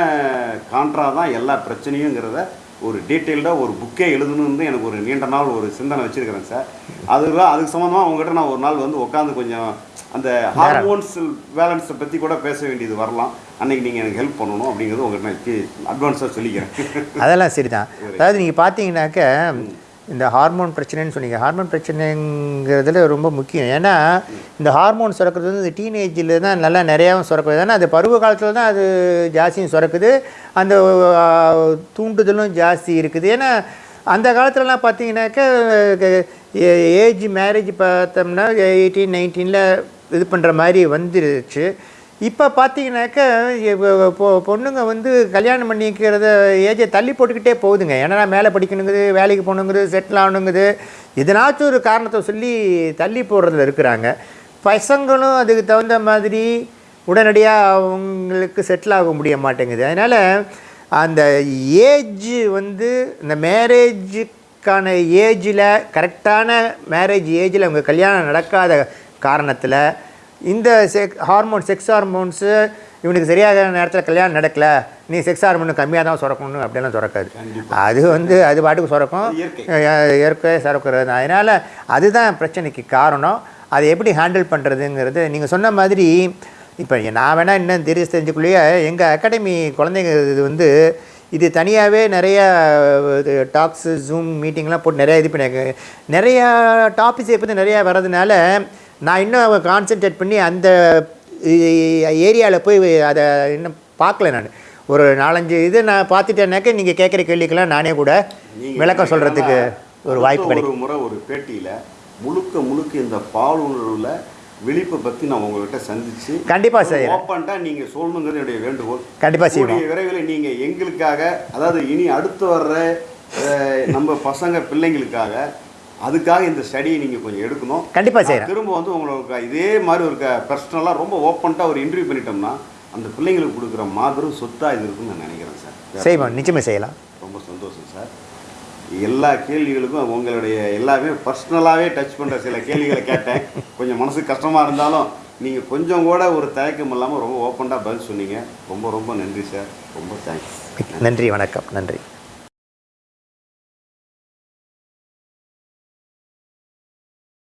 கான்ட்ரா தான் எல்லா பிரச்சனையுங்கிறத ஒரு டீட்டெயில்டாக ஒரு புக்கே எழுதணும்னு எனக்கு ஒரு நீண்ட நாள் ஒரு சிந்தனை வச்சுருக்கிறேன் சார். அதுதான் அதுக்கு சம்மந்தமாக உங்ககிட்ட நான் ஒரு நாள் வந்து உட்காந்து கொஞ்சம் அந்த ஹார்மோன்ஸ் பேலன்ஸை பற்றி கூட பேச வேண்டியது வரலாம். அன்னைக்கு நீங்கள் எனக்கு ஹெல்ப் பண்ணணும் அப்படிங்கிறது உங்கள்கிட்ட நான் அட்வான்ஸாக சொல்லிக்கிறேன். அதெல்லாம் சரிதான். அதாவது நீங்கள் பார்த்தீங்கன்னாக்க இந்த ஹார்மோன் பிரச்சனைன்னு சொன்னீங்க. ஹார்மோன் பிரச்சனைங்கிறதுல ரொம்ப முக்கியம். ஏன்னா இந்த ஹார்மோன் சுரக்கிறது வந்து இந்த டீனேஜில் தான் நல்லா நிறையாவும் சுரக்குது ஏன்னா அது பருவ காலத்தில் தான் அது ஜாஸ்தியும் சுரக்குது. அந்த தூண்டுதலும் ஜாஸ்தி இருக்குது. ஏன்னா அந்த காலத்துலலாம் பார்த்தீங்கன்னாக்க ஏஜ் மேரேஜ் பார்த்தோம்னா எயிட்டீன் நைன்டீனில் இது பண்ணுற மாதிரி வந்துருச்சு. இப்போ பார்த்தீங்கன்னாக்க பொ- பொண்ணுங்க வந்து கல்யாணம் பண்ணிக்கிறத ஏஜை தள்ளி போட்டுக்கிட்டே போகுதுங்க. ஏன்னா மேலே படிக்கணுங்குது வேலைக்கு போகணுங்குது செட்டில் ஆகணுங்குது. எதனாச்சும் ஒரு காரணத்தை சொல்லி தள்ளி போடுறதுல இருக்கிறாங்க. பசங்களும் அதுக்கு தகுந்த மாதிரி உடனடியாக அவங்களுக்கு செட்டில் ஆக முடிய மாட்டேங்குது. அதனால் அந்த ஏஜ் வந்து இந்த மேரேஜுக்கான ஏஜில் கரெக்டான மேரேஜ் ஏஜில் அவங்க கல்யாணம் நடக்காத காரணத்தில் இந்த செக் ஹார்மோன் செக்ஸ் ஹார்மோன்ஸு இவனுக்கு சரியாக நேரத்தில் கல்யாணம் நடக்கல. நீ செக்ஸ் ஹார்மோன் கம்மியாக தான் சுரக்கணும் அப்படிலாம் சுரக்காது. அது வந்து அது பாட்டுக்கு சுரக்கும். இயற்கை. சுரக்கிறது. அதனால் அதுதான் பிரச்சனைக்கு காரணம். அதை எப்படி ஹேண்டில் பண்ணுறதுங்கிறது நீங்கள் சொன்ன மாதிரி இப்போ நான் வேணால் இன்னும் தெரிய தெரிஞ்சுக்குள்ளேயே? எங்கள் அகாடமி குழந்தைங்க இது வந்து இது தனியாகவே நிறைய டாக்ஸு ஜூம் மீட்டிங்லாம் போட்டு நிறைய இது பண்ணியிருக்காங்க. நிறையா டாபிக்ஸை பற்றி நிறையா வர்றதுனால நான் இன்னும் கான்சென்ட்ரேட் பண்ணி அந்த ஏரியாவில் போய் அதை இன்னும் பார்க்கல நான் ஒரு நாலஞ்சு இது நான் பார்த்துட்டேன்னாக்க நீங்கள் கேட்குற கேள்விக்கெல்லாம் நானே கூட விளக்கம் சொல்கிறதுக்கு ஒரு வாய்ப்பு கிடைக்கும் முறை ஒரு பேட்டியில் முழுக்க முழுக்க இந்த பால் உணர்வுல விழிப்பை பற்றி நான் உங்ககிட்ட சந்திச்சு கண்டிப்பா செய்றேன். ஓப்பன்ட்டா நீங்க சொல்லணுங்கிறது என்னுடைய வேண்டுகோள் கண்டிப்பா செய்வோம். கூடிய விரைவில் நீங்க எங்களுக்காக அதாவது இனி அடுத்து வர்ற நம்ம பசங்க பிள்ளைங்களுக்காக அதுக்காக இந்த ஸ்டடியை நீங்க கொஞ்சம் எடுக்கணும். கண்டிப்பா நான் செய்கிறேன் திரும்ப வந்து உங்களுக்கு இதே மாதிரி ஒரு பர்சனலாக ரொம்ப ஓப்பன்ட்டாக ஒரு இன்டர்வியூ பண்ணிட்டோம்னா அந்த பிள்ளைங்களுக்கு கொடுக்குற மாபெரும் சொத்தாக இது இருக்குன்னு நான் நினைக்கிறேன் சார். செய்வோம். நிச்சயமாக செய்யலாம். ரொம்ப சந்தோஷம் சார். எல்லா கேள்விகளுக்கும் உங்களுடைய எல்லாமே பர்சனலாகவே டச் பண்ணுற சில கேள்விகளை கேட்டேன். கொஞ்சம் மனசுக்கு கஷ்டமாக இருந்தாலும் நீங்கள் கொஞ்சம் கூட ஒரு தயக்கம் இல்லாமல் ரொம்ப ஓப்பனாக பதில் சொன்னீங்க. ரொம்ப ரொம்ப நன்றி சார். ரொம்ப தேங்க்ஸ் நன்றி வணக்கம். நன்றி.